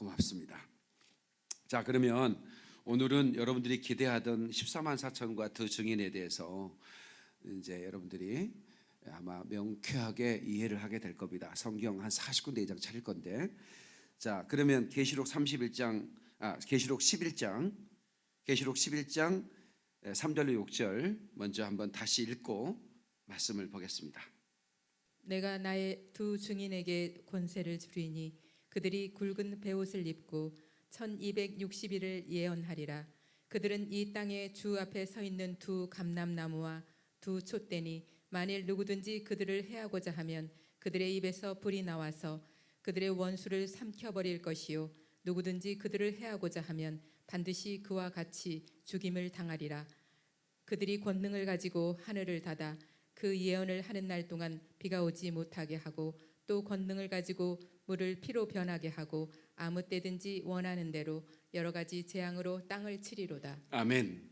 고맙습니다. 자, 그러면 오늘은 여러분들이 기대하던 14만 4천과 더 증인에 대해서 이제 여러분들이 아마 명쾌하게 이해를 하게 될 겁니다. 성경 한 40군데 이상 차릴 건데. 자, 그러면 계시록 31장 아, 계시록 11장 계시록 11장 3절로 6절 먼저 한번 다시 읽고 말씀을 보겠습니다. 내가 나의 두 증인에게 권세를 주리니 그들이 굵은 베옷을 입고 1260일을 예언하리라. 그들은 이 땅의 주 앞에 서 있는 두 감람나무와 두 촛대니 만일 누구든지 그들을 해하고자 하면 그들의 입에서 불이 나와서 그들의 원수를 삼켜버릴 것이요. 누구든지 그들을 해하고자 하면 반드시 그와 같이 죽임을 당하리라. 그들이 권능을 가지고 하늘을 닫아 그 예언을 하는 날 동안 비가 오지 못하게 하고 또 권능을 가지고 물을 피로 변하게 하고 아무 때든지 원하는 대로 여러 가지 재앙으로 땅을 치리로다. 아멘.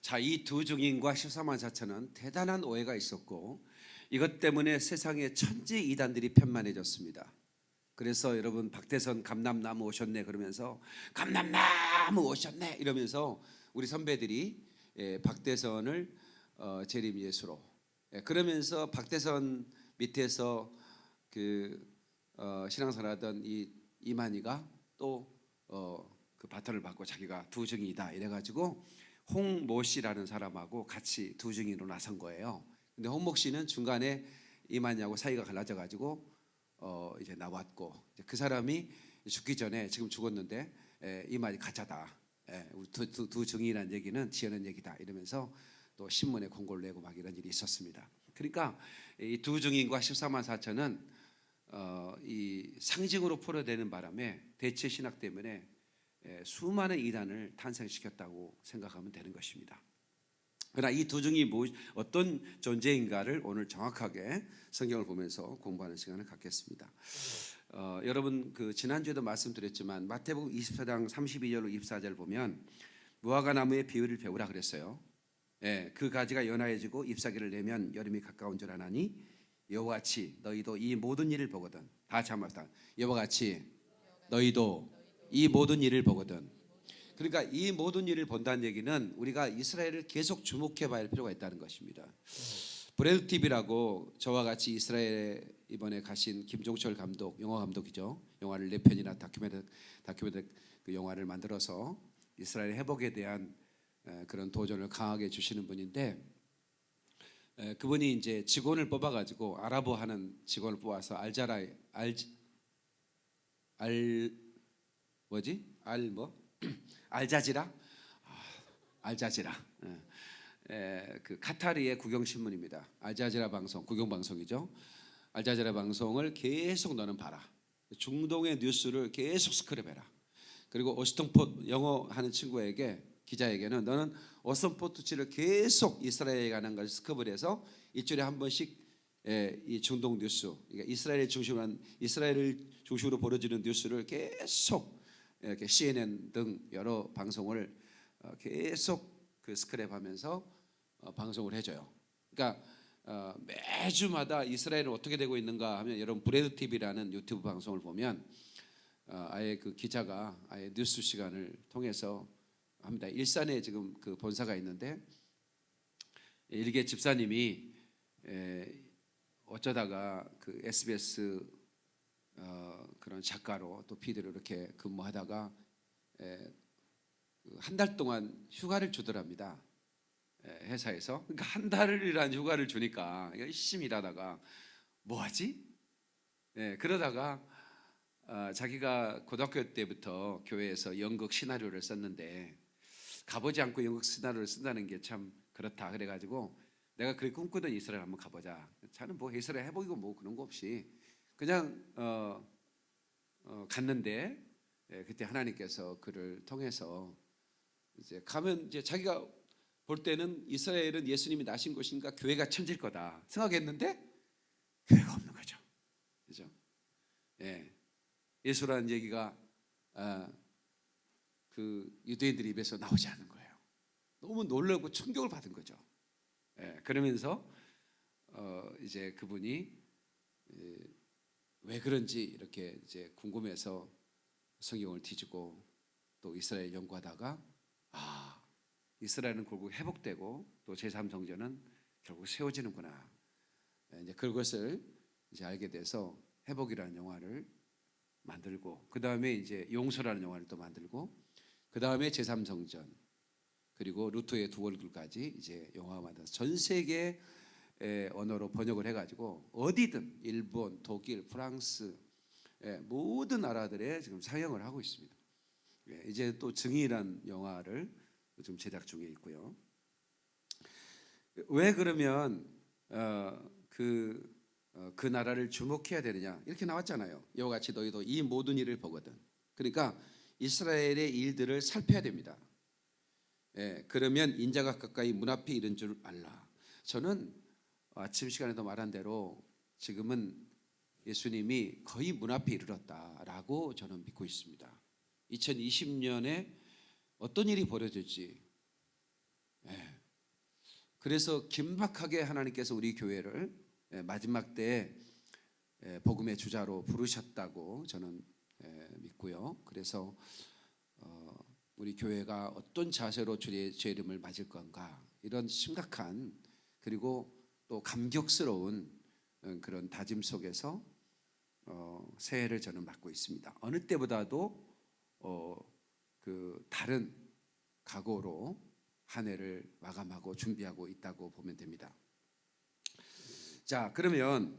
자, 이 두 증인과 14만 4천은 대단한 오해가 있었고 이것 때문에 세상의 천지 이단들이 편만해졌습니다. 그래서 여러분 박대선 감남나무 오셨네 그러면서 감남나무 오셨네 이러면서 우리 선배들이 예, 박대선을 어, 재림 예수로 예, 그러면서 박대선 밑에서 그 어, 신앙생활하던 이 이만희가 또 어, 그 바톤을 받고 자기가 두 증이다 이래가지고 홍모 씨라는 사람하고 같이 두 증인으로 나선 거예요. 근데 홍모 씨는 중간에 이만희하고 사이가 갈라져가지고 어, 이제 나왔고 이제 그 사람이 죽기 전에 지금 죽었는데 에, 이만희 가짜다. 에, 두, 두, 두 증인이라는 얘기는 지어낸 얘기다 이러면서 또 신문에 공고를 내고 막 이런 일이 있었습니다. 그러니까 이 두 증인과 14만 4천은 어, 이 상징으로 포로되는 바람에 대체 신학 때문에 에, 수많은 이단을 탄생시켰다고 생각하면 되는 것입니다. 그러나 이두 증이 뭐, 어떤 존재인가를 오늘 정확하게 성경을 보면서 공부하는 시간을 갖겠습니다. 어, 여러분 그 지난주에도 말씀드렸지만 마태복음 24장 32절로 24절 보면 무화과 나무의 비율을 배우라 그랬어요. 예, 그 가지가 연하해지고 잎사귀를 내면 여름이 가까운 줄 아나니 여호와 같이 너희도 이 모든 일을 보거든 다 참았다. 여호와 같이 너희도 이 모든 일을 보거든. 그러니까 이 모든 일을 본다는 얘기는 우리가 이스라엘을 계속 주목해 봐야 할 필요가 있다는 것입니다. 브래드 TV라고 저와 같이 이스라엘에 이번에 가신 김종철 감독, 영화 감독이죠. 영화를 네 편이나 다큐멘터 다큐멘터 그 영화를 만들어서 이스라엘 회복에 대한 에, 그런 도전을 강하게 주시는 분인데 에, 그분이 이제 직원을 뽑아가지고 아랍어 하는 직원을 뽑아서 알자라 알, 알 뭐지 알 뭐 알자지라 아, 알자지라 예. 에, 그 카타르의 국영 신문입니다. 알자지라 방송 국영 방송이죠. 알자지라 방송을 계속 너는 봐라. 중동의 뉴스를 계속 스크랩해라. 그리고 오스턴포 영어 하는 친구에게 기자에게는 너는 오스턴포트치를 계속 이스라엘에 관한 것을 스크랩을 해서 일주일에 한 번씩 예, 이 중동 뉴스, 그러니까 이스라엘 중심으로 한- 이스라엘을 중심으로 벌어지는 뉴스를 계속 이렇게 CNN 등 여러 방송을 어, 계속 그 스크랩하면서 어, 방송을 해줘요. 그러니까 어, 매주마다 이스라엘은 어떻게 되고 있는가 하면 여러분 Brad TV라는 유튜브 방송을 보면 어, 아예 그 기자가 아예 뉴스 시간을 통해서 합니다. 일산에 지금 그 본사가 있는데 일개 집사님이 에, 어쩌다가 그 SBS 어, 그런 작가로 또 PD로 이렇게 근무하다가 그한달 동안 휴가를 주더랍니다. 에, 회사에서 그러니까 한 달이란 휴가를 주니까 열심히 일하다가 뭐 하지? 예, 그러다가 아, 자기가 고등학교 때부터 교회에서 연극 시나리오를 썼는데 가보지 않고 연극 시나리오를 쓴다는 게 참 그렇다 그래가지고 내가 그렇게 꿈꾸던 이스라엘 한번 가보자. 저는 뭐 이스라엘 해보이고 뭐 그런 거 없이 그냥 어, 어, 갔는데 예, 그때 하나님께서 그를 통해서 이제 가면 이제 자기가 볼 때는 이스라엘은 예수님이 나신 곳인가 교회가 천질 거다 생각했는데 교회가 없는 거죠. 그죠? 예. 예수라는 얘기가 아, 그 유대인들 입에서 나오지 않는 거예요. 너무 놀라고 충격을 받은 거죠. 예. 그러면서 어, 이제 그분이 예, 왜 그런지 이렇게 이제 궁금해서 성경을 뒤지고 또 이스라엘 연구하다가 아 이스라엘은 결국 회복되고 또 제3 성전은 결국 세워지는구나 예, 이제 그것을 이제 알게 돼서 회복이라는 영화를 만들고 그 다음에 이제 용서라는 영화를 또 만들고 그 다음에 제3성전 그리고 루터의 두 얼굴까지 이제 만들어서 전 세계 의 언어로 번역을 해가지고 어디든 일본, 독일, 프랑스 예, 모든 나라들에 지금 상영을 하고 있습니다. 예, 이제 또 증인이란 영화를 지금 제작 중에 있고요. 왜 그러면 어, 그, 어, 그 나라를 주목해야 되느냐 이렇게 나왔잖아요. 이와 같이 너희도 이 모든 일을 보거든. 그러니까 이스라엘의 일들을 살펴야 됩니다. 예, 그러면 인자가 가까이 문 앞에 이른 줄 알라. 저는 아침 시간에도 말한 대로 지금은 예수님이 거의 문 앞에 이르렀다라고 저는 믿고 있습니다. 2020년에 어떤 일이 벌어질지. 예. 그래서 긴박하게 하나님께서 우리 교회를 예, 마지막 때 예, 복음의 주자로 부르셨다고 저는 예, 믿고요. 그래서 어, 우리 교회가 어떤 자세로 주의 죄 이름을 맞을 건가 이런 심각한 그리고 또 감격스러운 어, 그런 다짐 속에서 어, 새해를 저는 맞고 있습니다. 어느 때보다도 어, 그 다른 각오로 한 해를 마감하고 준비하고 있다고 보면 됩니다. 자, 그러면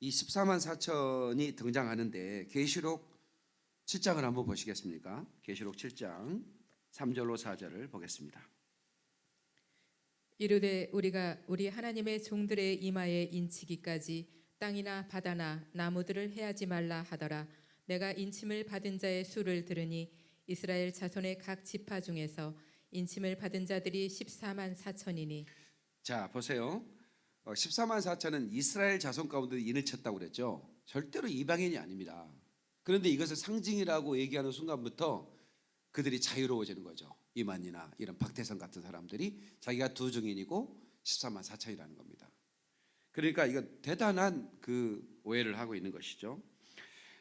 이 14만 4천이 등장하는데 계시록 7장을 한번 보시겠습니까? 계시록 7장 3절로 4절을 보겠습니다. 이르되 우리가 우리 하나님의 종들의 이마에 인치기까지 땅이나 바다나 나무들을 해하지 말라 하더라 내가 인침을 받은 자의 수를 들으니 이스라엘 자손의 각 지파 중에서 인침을 받은 자들이 14만 4천이니 자, 보세요. 어, 14만 4천은 이스라엘 자손 가운데 인을 쳤다고 그랬죠. 절대로 이방인이 아닙니다. 그런데 이것을 상징이라고 얘기하는 순간부터 그들이 자유로워지는 거죠. 이만이나 이런 박태성 같은 사람들이 자기가 두 증인이고 14만 4천이라는 겁니다. 그러니까 이거 대단한 그 오해를 하고 있는 것이죠.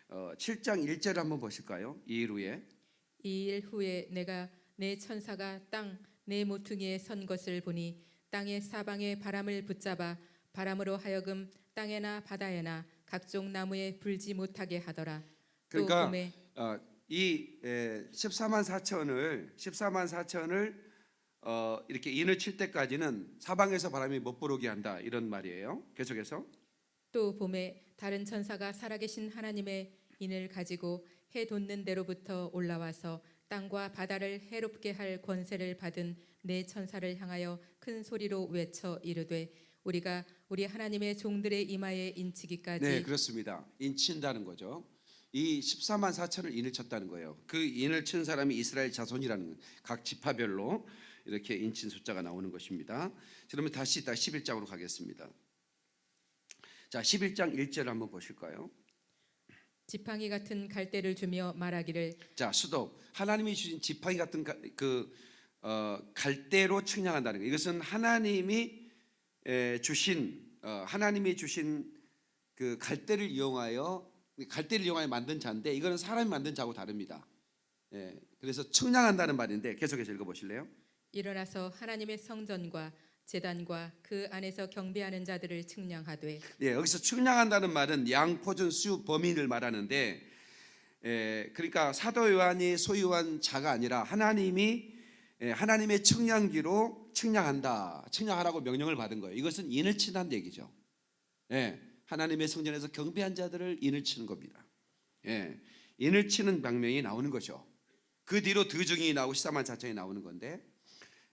어, 7장 1절을 한번 보실까요? 이일 후에 이 일 후에 내가 내 천사가 땅 내 모퉁이에 선 것을 보니 땅의 사방에 바람을 붙잡아 바람으로 하여금 땅에나 바다에나 각종 나무에 불지 못하게 하더라. 또 그러니까 어, 이 에, 14만 4천을 14만 4천을 어, 이렇게 인을 칠 때까지는 사방에서 바람이 못 불어오게 한다 이런 말이에요. 계속해서 또 봄에 다른 천사가 살아계신 하나님의 인을 가지고 해 돋는 데로부터 올라와서 땅과 바다를 해롭게 할 권세를 받은 네 천사를 향하여 큰 소리로 외쳐 이르되 우리가 우리 하나님의 종들의 이마에 인치기까지 네 그렇습니다. 인친다는 거죠. 이 14만 4천을 인을 쳤다는 거예요. 그 인을 친 사람이 이스라엘 자손이라는 각 지파별로 이렇게 인친 숫자가 나오는 것입니다. 그러면 다시 다 11장으로 가겠습니다. 자, 11장 1절 한번 보실까요? 지팡이 같은 갈대를 주며 말하기를 자, 수도 하나님이 주신 지팡이 같은 가, 그 어, 갈대로 측량한다는 거. 이것은 하나님이 에, 주신 어, 하나님이 주신 그 갈대를 이용하여 갈대를 이용하여 만든 자인데 이거는 사람이 만든 자하고 다릅니다. 예, 그래서 측량한다는 말인데 계속해서 읽어보실래요? 일어나서 하나님의 성전과 제단과 그 안에서 경배하는 자들을 측량하되 예, 여기서 측량한다는 말은 양포준 수 범인을 말하는데, 예, 그러니까 사도 요한이 소유한 자가 아니라 하나님이 예, 하나님의 측량기로 측량한다, 측량하라고 명령을 받은 거예요. 이것은 인을 친다는 얘기죠. 예, 하나님의 성전에서 경배한 자들을 인을 치는 겁니다. 예, 인을 치는 방명이 나오는 거죠. 그 뒤로 드증이 나오고 14만 4천이 나오는 건데,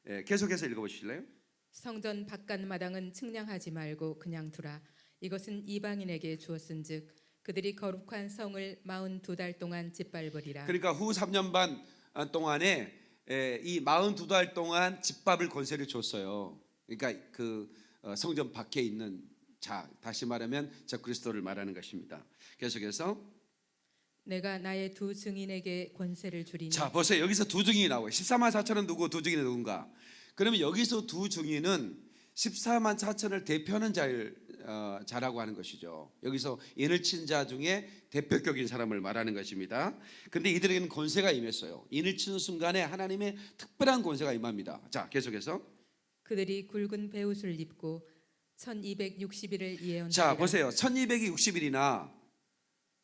예, 계속해서 읽어보실래요? 성전 바깥 마당은 측량하지 말고 그냥 두라 이것은 이방인에게 주었은즉 그들이 거룩한 성을 마흔 두달 동안 짓밟으리라 그러니까 후 3년 반 동안에 에, 이 42달 동안 집밥을 권세를 줬어요. 그러니까 그 어, 성전 밖에 있는 자 다시 말하면 저 그리스도를 말하는 것입니다. 계속해서 내가 나의 두 증인에게 권세를 주리니 자 보세요 여기서 두 증인이 나와요. 14만 4천은 누구 두 증인은 누군가? 그러면 여기서 두 증인은 14만 4천을 대표하는 자일 어, 자라고 하는 것이죠. 여기서 인을 친 자 중에 대표격인 사람을 말하는 것입니다. 근데 이들에게는 권세가 임했어요. 인을 치는 순간에 하나님의 특별한 권세가 임합니다. 자, 계속해서 그들이 굵은 베옷을 입고 1260일을 예언하리라 자, 보세요. 1260일이나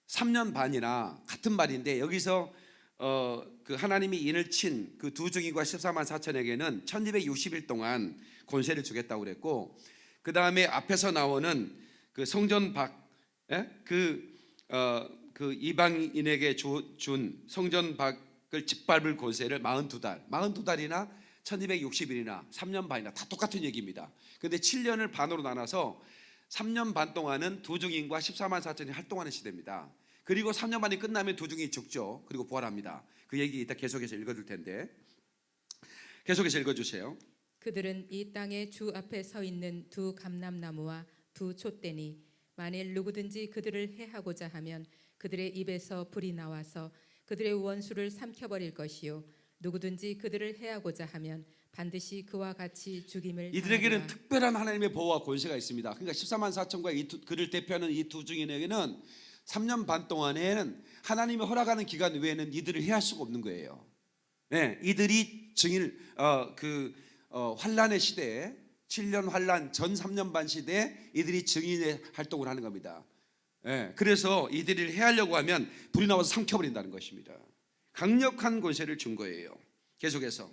3년 반이나 같은 말인데 여기서 어, 그 하나님이 인을 친 그 두 증인과 14만 4천에게는 1260일 동안 권세를 주겠다고 그랬고 그 다음에 앞에서 나오는 그 성전 밖, 예? 그, 어, 그 이방인에게 주, 준 성전 밖을 짓밟을 권세를 42달, 42달이나 1260일이나 3년 반이나 다 똑같은 얘기입니다. 근데 7년을 반으로 나눠서 3년 반 동안은 두 증인과 14만 4천이 활동하는 시대입니다. 그리고 3년 반이 끝나면 두 증인이 죽죠. 그리고 부활합니다. 그 얘기 이따 계속해서 읽어줄 텐데 계속해서 읽어주세요. 그들은 이 땅의 주 앞에 서 있는 두 감람나무와 두 촛대니 만일 누구든지 그들을 해하고자 하면 그들의 입에서 불이 나와서 그들의 원수를 삼켜버릴 것이요 누구든지 그들을 해하고자 하면 반드시 그와 같이 죽임을 이들에게는 당하리라. 특별한 하나님의 보호와 권세가 있습니다. 그러니까 14만 4천과 이 두, 그를 대표하는 이두 증인에게는 3년 반 동안에는 하나님이 허락하는 기간 외에는 이들을 해할 수가 없는 거예요. 네, 이들이 증인 어 그 어, 환란의 시대에 7년 환란 전 3년 반 시대에 이들이 증인의 활동을 하는 겁니다. 예, 그래서 이들을 해하려고 하면 불이 나와서 삼켜버린다는 것입니다. 강력한 권세를 준 거예요. 계속해서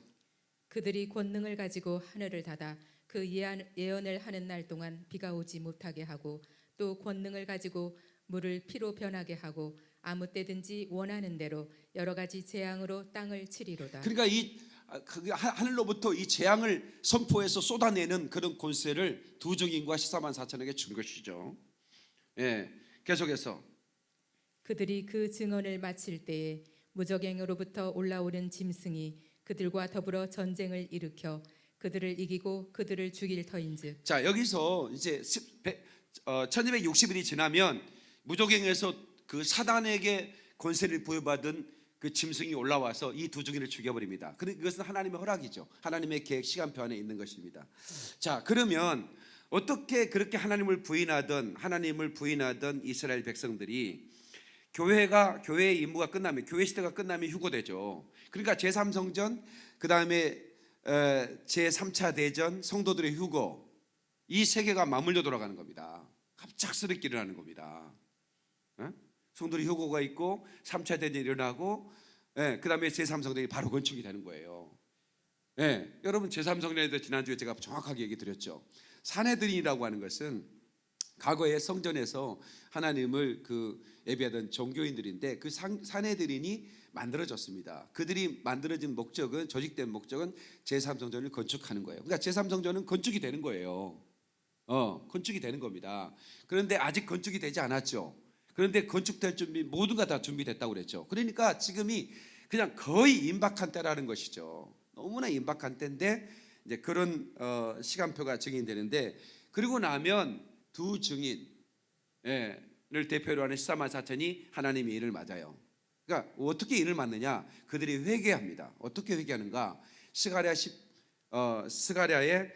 그들이 권능을 가지고 하늘을 닫아 그 예언, 예언을 하는 날 동안 비가 오지 못하게 하고 또 권능을 가지고 물을 피로 변하게 하고 아무 때든지 원하는 대로 여러 가지 재앙으로 땅을 치리로다. 그러니까 이 아, 그 하- 하늘로부터 이 재앙을 선포해서 쏟아내는 그런 권세를 두 증인과 14만 4천에게 준 것이죠. 예, 계속해서 그들이 그 증언을 마칠 때에 무적행으로부터 올라오는 짐승이 그들과 더불어 전쟁을 일으켜 그들을 이기고 그들을 죽일 터인즉 자 여기서 이제 어, 1260일이 지나면 무조갱에서 그 사단에게 권세를 부여받은 그 짐승이 올라와서 이두 증인을 죽여버립니다. 그것은 하나님의 허락이죠. 하나님의 계획 시간표 안에 있는 것입니다. 자 그러면 어떻게 그렇게 하나님을 부인하던 하나님을 부인하던 이스라엘 백성들이 교회가 교회의 임무가 끝나면 교회 시대가 끝나면 휴고되죠. 그러니까 제3성전 그 다음에 제3차 대전 성도들의 휴고 이 세계가 맞물려 돌아가는 겁니다. 갑작스럽게 일어나는 겁니다. 예? 성도들의 휴고가 있고 3차 대전이 일어나고 예, 그다음에 제3성전이 바로 건축이 되는 거예요. 예, 여러분 제3성전에 대해서 지난주에 제가 정확하게 얘기 드렸죠. 사내들이라고 하는 것은 과거에 성전에서 하나님을 그 예배하던 종교인들인데 그 상- 사내들인이 만들어졌습니다. 그들이 만들어진 목적은 조직된 목적은 제3성전을 건축하는 거예요. 그러니까 제3성전은 건축이 되는 거예요. 어, 건축이 되는 겁니다. 그런데 아직 건축이 되지 않았죠. 그런데 건축될 준비 모두가 다 준비됐다고 그랬죠. 그러니까 지금이 그냥 거의 임박한 때라는 것이죠. 너무나 임박한 때인데 이제 그런 어, 시간표가 증인되는데 그리고 나면 두 증인 예, 를 대표로 하는 14만 4천이 하나님의 일을 맞아요. 그러니까 어떻게 일을 맞느냐? 그들이 회개합니다. 어떻게 회개하는가? 스가랴 10 어, 스가랴의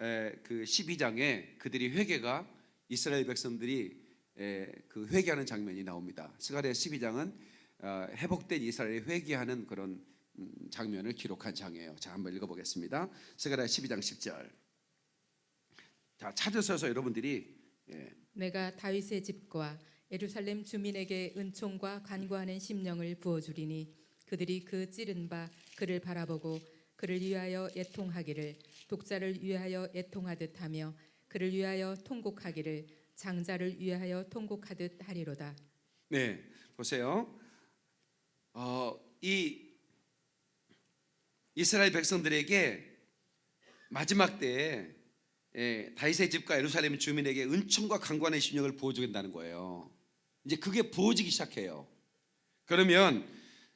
에, 그 12장에 그들이 회개가 이스라엘 백성들이 에, 그 회개하는 장면이 나옵니다. 스가랴 12장은 어, 회복된 이스라엘이 회개하는 그런 음, 장면을 기록한 장이에요. 자, 한번 읽어보겠습니다. 스가랴 12장 10절. 자, 찾으셔서 여러분들이 예, 내가 다윗의 집과 예루살렘 주민에게 은총과 간구하는 심령을 부어주리니 그들이 그 찌른 바 그를 바라보고 그를 위하여 애통하기를 독자를 위하여 애통하듯 하며 그를 위하여 통곡하기를 장자를 위하여 통곡하듯 하리로다. 네, 보세요. 어, 이 이스라엘 백성들에게 마지막 때에 예, 다윗의 집과 예루살렘 주민에게 은총과 강관의 심령을 부어주겠다는 거예요. 이제 그게 부어지기 시작해요. 그러면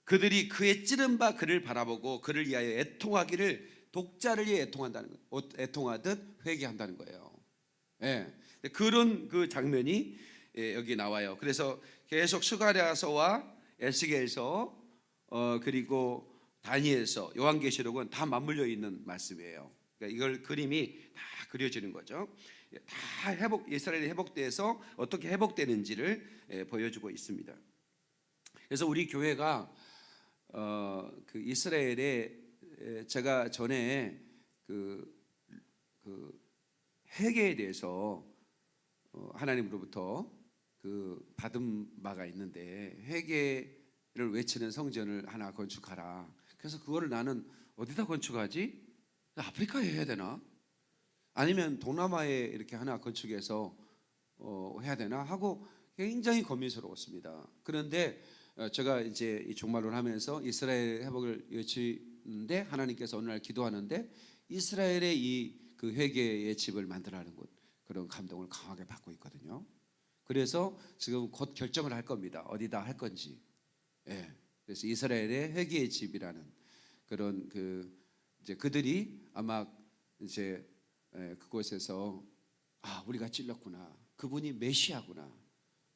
그들이 그의 찌른 바 그를 바라보고 그를 위하여 애통하기를 독자를 위해 애통한다는 거예요. 어, 애통하듯 회개한다는 거예요. 예, 그런 그 장면이 예, 여기 나와요. 그래서 계속 스가랴서와 에스겔서 어, 그리고 다니엘서 요한계시록은 다 맞물려 있는 말씀이에요. 그러니까 이걸 그림이 다 그려지는 거죠. 예, 다 회복 이스라엘이 회복돼서 어떻게 회복되는지를 예, 보여주고 있습니다. 그래서 우리 교회가 어, 그 이스라엘에 에, 제가 전에 그, 그 회개에 대해서 어, 하나님으로부터 그 받은 바가 있는데 회개를 외치는 성전을 하나 건축하라. 그래서 그거를 나는 어디다 건축하지? 아프리카에 해야 되나? 아니면 동남아에 이렇게 하나 건축해서 어, 해야 되나 하고 굉장히 고민스러웠습니다. 그런데 어, 제가 이제 이 종말을 하면서 이스라엘 회복을 외치는데 하나님께서 어느 날 기도하는데 이스라엘의 이 그 회개의 집을 만들라는 것 그런 감동을 강하게 받고 있거든요. 그래서 지금 곧 결정을 할 겁니다. 어디다 할 건지. 예. 그래서 이스라엘의 회개의 집이라는 그런 그 이제 그들이 아마 이제 예, 그곳에서 아 우리가 찔렀구나 그분이 메시아구나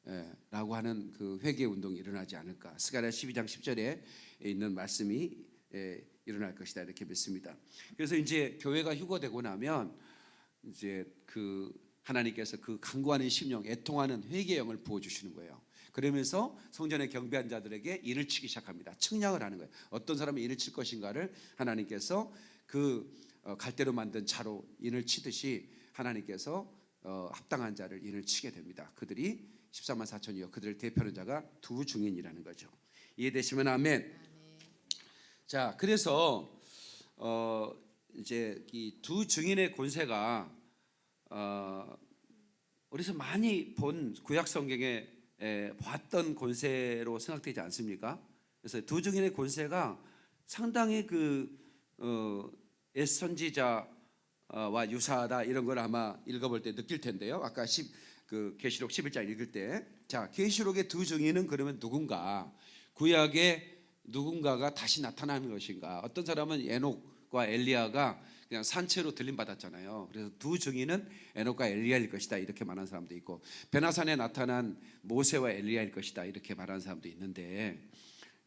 예, 라고 하는 그 회개 운동이 일어나지 않을까 스가랴 12장 10절에 있는 말씀이 예, 일어날 것이다 이렇게 믿습니다. 그래서 이제 교회가 휴거되고 나면 이제 그 하나님께서 그 강구하는 심령, 애통하는 회개의 영을 부어 주시는 거예요. 그러면서 성전에 경배한 자들에게 일을 치기 시작합니다. 측량을 하는 거예요. 어떤 사람이 일을 칠 것인가를 하나님께서 그 어, 갈대로 만든 차로 인을 치듯이 하나님께서 어, 합당한 자를 인을 치게 됩니다. 그들이 14만 4천이요. 그들을 대표하는 자가 두 중인이라는 거죠. 이해되시면 아멘. 자, 그래서 어 이제 이 두 증인의 권세가 어 우리서 많이 본 구약 성경에 에, 봤던 권세로 생각되지 않습니까? 그래서 두 증인의 권세가 상당히 그 어, 옛 선지자와 유사하다 이런 걸 아마 읽어볼 때 느낄 텐데요. 아까 10, 그 계시록 11장 읽을 때, 자 계시록의 두 증인은 그러면 누군가 구약의 누군가가 다시 나타나는 것인가? 어떤 사람은 에녹과 엘리야가 그냥 산채로 들림 받았잖아요. 그래서 두 증인은 에녹과 엘리야일 것이다 이렇게 말하는 사람도 있고 베나산에 나타난 모세와 엘리야일 것이다 이렇게 말하는 사람도 있는데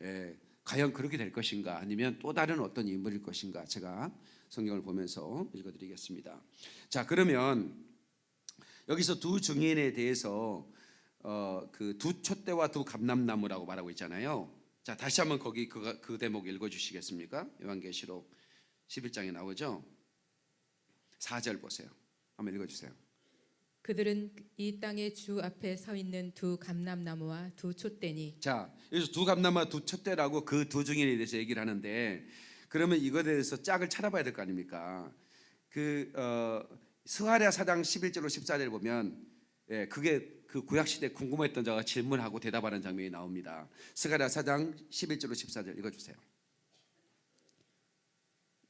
예, 과연 그렇게 될 것인가? 아니면 또 다른 어떤 인물일 것인가? 제가 성경을 보면서 읽어드리겠습니다. 자 그러면 여기서 두 증인에 대해서 어, 그두 촛대와 두 감람나무라고 말하고 있잖아요. 자 다시 한번 거기 그, 그 대목 읽어주시겠습니까? 요한계시록 11장에 나오죠. 4절 보세요. 한번 읽어주세요. 그들은 이 땅의 주 앞에 서 있는 두 감람나무와 두 촛대니 자 여기서 두 감나무 두 촛대라고 그 두 증인에 대해서 얘기를 하는데 그러면 이거에 대해서 짝을 찾아봐야 될 거 아닙니까? 그 어, 스가랴 4장 11절로 14절 보면 예, 그게 그 구약 시대 궁금했던 자가 질문하고 대답하는 장면이 나옵니다. 스가랴 4장 11절로 14절 읽어주세요.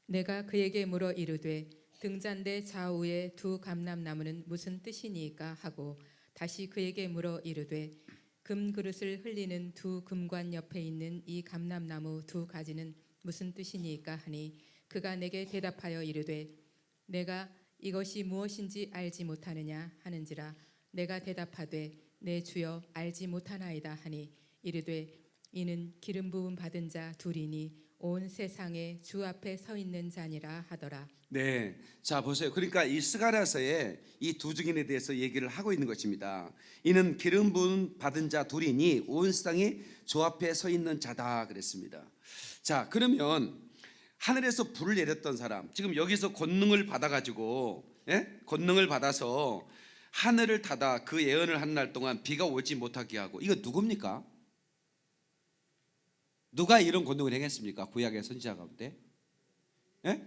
내가 그에게 물어 이르되 등잔대 좌우의 두 감람나무는 무슨 뜻이니까 하고 다시 그에게 물어 이르되 금 그릇을 흘리는 두 금관 옆에 있는 이 감람나무 두 가지는 무슨 뜻이니까 하니 그가 내게 대답하여 이르되 내가 이것이 무엇인지 알지 못하느냐 하는지라 내가 대답하되 내 주여 알지 못하나이다 하니 이르되 이는 기름 부음 받은 자 둘이니 온 세상에 주 앞에 서 있는 자니라 하더라. 네, 자 보세요. 그러니까 이 스가랴서에 이 두 증인에 대해서 얘기를 하고 있는 것입니다. 이는 기름 부음 받은 자 둘이니 온 세상이 주 앞에 서 있는 자다 그랬습니다. 자 그러면 하늘에서 불을 내렸던 사람, 지금 여기서 권능을 받아가지고 예? 권능을 받아서 하늘을 닫아 그 예언을 한 날 동안 비가 오지 못하게 하고 이거 누굽니까? 누가 이런 권능을 행했습니까? 구약의 선지자 가운데? 예?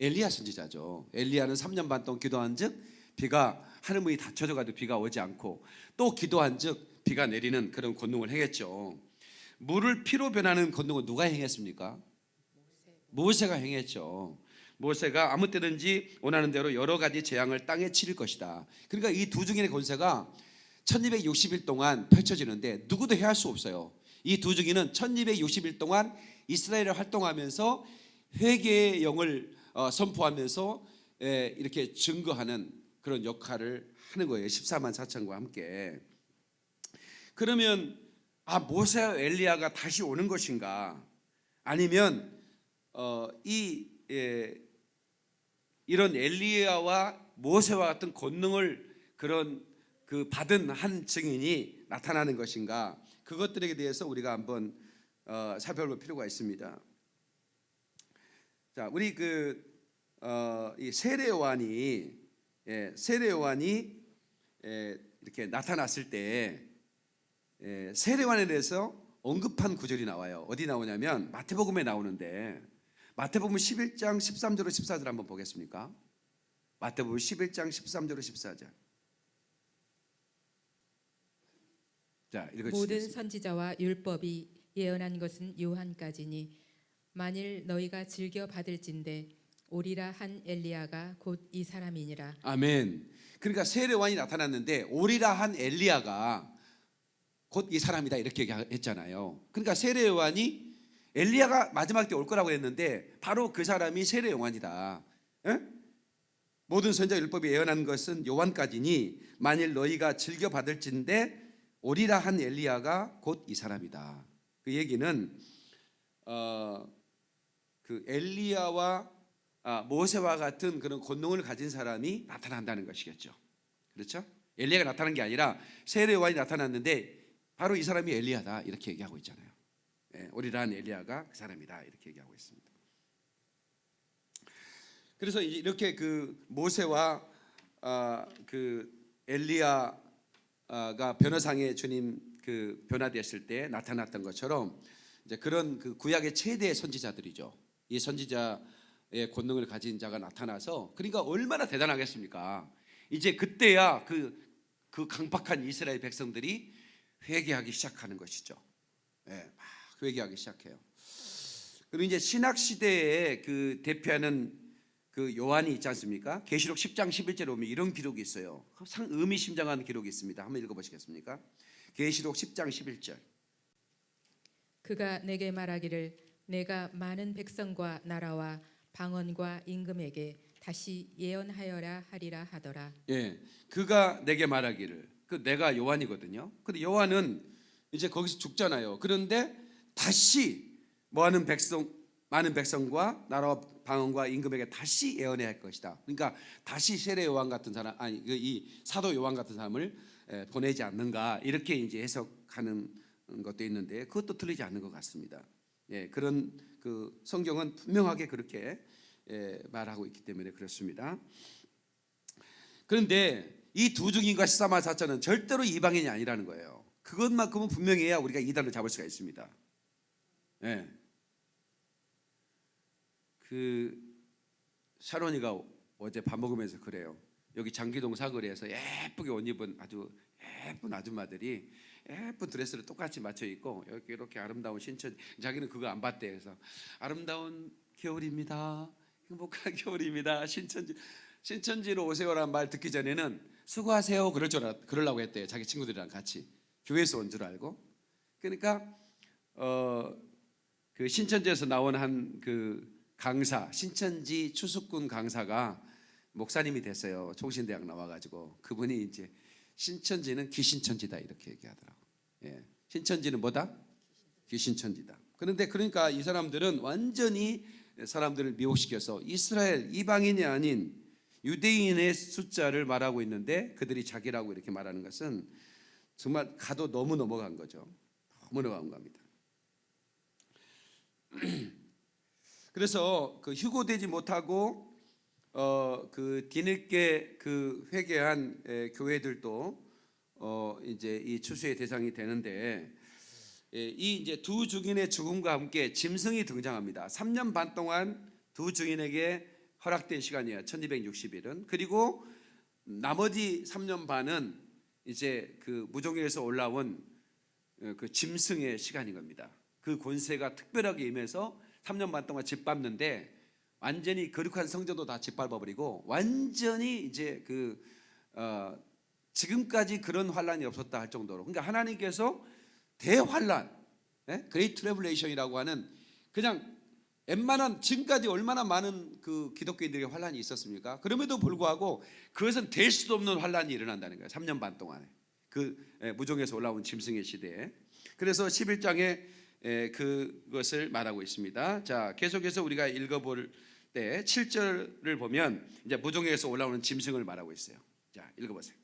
엘리야 선지자죠. 엘리야는 3년 반 동안 기도한 즉 비가 하늘 문이 닫혀져 가도 비가 오지 않고 또 기도한 즉 비가 내리는 그런 권능을 행했죠. 물을 피로 변하는 권능은 누가 행했습니까? 모세가 행했죠. 모세가 아무 때든지 원하는 대로 여러 가지 재앙을 땅에 치를 것이다. 그러니까 이 두 증인의 권세가 1260일 동안 펼쳐지는데 누구도 해할 수 없어요. 이 두 증인은 1260일 동안 이스라엘을 활동하면서 회개의 영을 어, 선포하면서 에, 이렇게 증거하는 그런 역할을 하는 거예요. 14만 4천과 함께. 그러면 아 모세와 엘리야가 다시 오는 것인가? 아니면 어, 이 예, 이런 엘리야와 모세와 같은 권능을 그런 그 받은 한 증인이 나타나는 것인가 그것들에 대해서 우리가 한번 어, 살펴볼 필요가 있습니다. 자, 우리 그이 세례요한이 예, 세례요한이 예, 이렇게 나타났을 때 예, 세례요한에 대해서 언급한 구절이 나와요. 어디 나오냐면 마태복음에 나오는데 마태복음 11장 13절로 14절 한번 보겠습니까? 마태복음 11장 13절로 14절. 자, 모든. 선지자와 율법이 예언한 것은 요한까지니 만일 너희가 즐겨 받을진대 오리라 한 엘리야가 곧 이 사람이니라 아멘. 그러니까 세례요한이 나타났는데 오리라 한 엘리야가 곧 이 사람이다 이렇게 얘기했잖아요. 그러니까 세례 요한이 엘리야가 마지막 때 올 거라고 했는데 바로 그 사람이 세례 요한이다. 예? 모든 선자 율법이 예언한 것은 요한까지니 만일 너희가 즐겨 받을진대 오리라 한 엘리야가 곧 이 사람이다. 그 얘기는 어, 그 엘리야와 아, 모세와 같은 그런 권능을 가진 사람이 나타난다는 것이겠죠. 그렇죠? 엘리야가 나타난 게 아니라 세례 요한이 나타났는데 바로 이 사람이 엘리야다 이렇게 얘기하고 있잖아요. 예, 오리라한 엘리야가 그 사람이다 이렇게 얘기하고 있습니다. 그래서 이렇게 그 모세와 아, 그 엘리야가 변화상의 주님 그 변화됐을 때 나타났던 것처럼 이제 그런 그 구약의 최대 선지자들이죠. 이 선지자의 권능을 가진 자가 나타나서 그러니까 얼마나 대단하겠습니까? 이제 그때야 그, 그 강팍한 이스라엘 백성들이 회개하기 시작하는 것이죠. 예, 막 회개하기 시작해요. 그리고 이제 신학 시대에 그 대표하는 그 요한이 있지 않습니까? 계시록 10장 11절에 보면 이런 기록이 있어요. 상 의미심장한 기록이 있습니다. 한번 읽어 보시겠습니까? 계시록 10장 11절. 그가 내게 말하기를 내가 많은 백성과 나라와 방언과 임금에게 다시 예언하여라 하리라 하더라 예, 그가 내게 말하기를 그 내가 요한이거든요. 근데 요한은 이제 거기서 죽잖아요. 그런데 다시 뭐 하는 백성 많은 백성과 나라와 방언과 임금에게 다시 예언해야 할 것이다. 그러니까 다시 세례 요한 같은 사람 아니 그이 사도 요한 같은 사람을 에, 보내지 않는가 이렇게 이제 해석하는 것도 있는데 그것도 틀리지 않는 것 같습니다. 예, 그런 그 성경은 분명하게 그렇게 예, 말하고 있기 때문에 그렇습니다. 그런데 이 두 중인과 시사마 사자는 절대로 이방인이 아니라는 거예요. 그것만큼은 분명해야 우리가 이단을 잡을 수가 있습니다. 예. 그 샤론이가 어제 밥 먹으면서 그래요. 여기 장기동 사거리에서 예쁘게 옷 입은 아주 예쁜 아줌마들이 예쁜 드레스를 똑같이 맞춰 입고 이렇게 이렇게 아름다운 신천 자기는 그거 안 봤대 그래서 아름다운 겨울입니다. 행복한 겨울입니다. 신천지 신천지로 오세요라는 말 듣기 전에는 수고하세요 그럴 줄 알, 그러려고 했대요. 자기 친구들이랑 같이 교회에서 온 줄 알고. 그러니까 어 그 신천지에서 나온 한 그 강사 신천지 추수꾼 강사가 목사님이 됐어요. 총신대학 나와가지고 그분이 이제 신천지는 기신천지다 이렇게 얘기하더라고. 예, 신천지는 뭐다? 기신천지다. 그런데 그러니까 이 사람들은 완전히 사람들을 미혹시켜서 이스라엘 이방인이 아닌 유대인의 숫자를 말하고 있는데 그들이 자기라고 이렇게 말하는 것은 정말 가도 너무 넘어간 거죠. 너무 넘어간 겁니다. 그래서 그 휴고되지 못하고 어 그 뒤늦게 그 회개한 에, 교회들도 어 이제 이 추수의 대상이 되는데 예, 이 이제 두 증인의 죽음과 함께 짐승이 등장합니다. 3년 반 동안 두 증인에게 허락된 시간이에요. 1260일은. 그리고 나머지 3년 반은 이제 그 무종에서 올라온 어, 그 짐승의 시간인 겁니다. 그 권세가 특별하게 임해서 3년 반 동안 짓밟는데 완전히 거룩한 성전도 다 짓밟아버리고 완전히 이제 그 어, 지금까지 그런 환란이 없었다 할 정도로 그러니까 하나님께서 대환란, 예? Great Tribulation이라고 하는 그냥 웬만한 지금까지 얼마나 많은 그 기독교인들의 환란이 있었습니까? 그럼에도 불구하고 그것은 될 수도 없는 환란이 일어난다는 거예요. 3년 반 동안에 그 예, 무저갱에서 올라온 짐승의 시대에. 그래서 11장에 예, 그것을 말하고 있습니다. 자, 계속해서 우리가 읽어볼 때 7절을 보면 이제 무종에서 올라오는 짐승을 말하고 있어요. 자, 읽어보세요.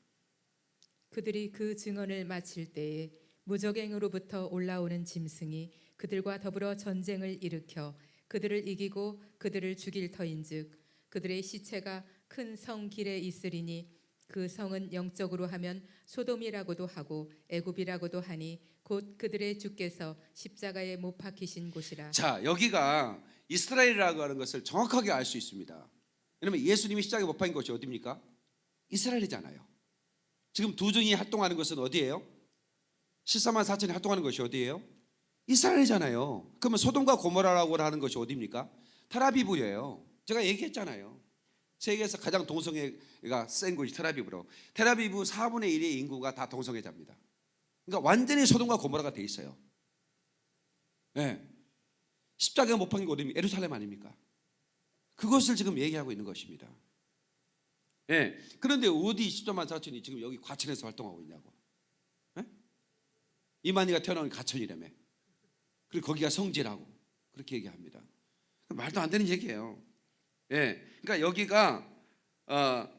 그들이 그 증언을 마칠 때에 무적행으로부터 올라오는 짐승이 그들과 더불어 전쟁을 일으켜 그들을 이기고 그들을 죽일 터인즉 그들의 시체가 큰 성 길에 있으리니 그 성은 영적으로 하면 소돔이라고도 하고 애굽이라고도 하니 곧 그들의 주께서 십자가에 못 박히신 곳이라 자, 여기가 이스라엘이라고 하는 것을 정확하게 알 수 있습니다. 왜냐면 예수님이 십자가에 못 박힌 곳이 어디입니까? 이스라엘이잖아요. 지금 두 증이 활동하는 것은 어디예요? 14만 4천이 활동하는 것이 어디예요? 이스라엘이잖아요. 그러면 소돔과 고모라라고 하는 것이 어디입니까? 테라비브예요. 제가 얘기했잖아요. 세계에서 가장 동성애가 센 곳이 테라비브로. 테라비브 4분의 1의 인구가 다 동성애자입니다. 그러니까 완전히 소돔과 고모라가 돼 있어요. 예. 십자가에 못 박힌 곳이 에루살렘 아닙니까? 그것을 지금 얘기하고 있는 것입니다. 예. 그런데 어디 10조만 4천이 지금 여기 과천에서 활동하고 있냐고. 예? 이만희가 태어나온 가천이라며. 그리고 거기가 성지라고 그렇게 얘기합니다. 말도 안 되는 얘기예요. 예. 그러니까 여기가 어,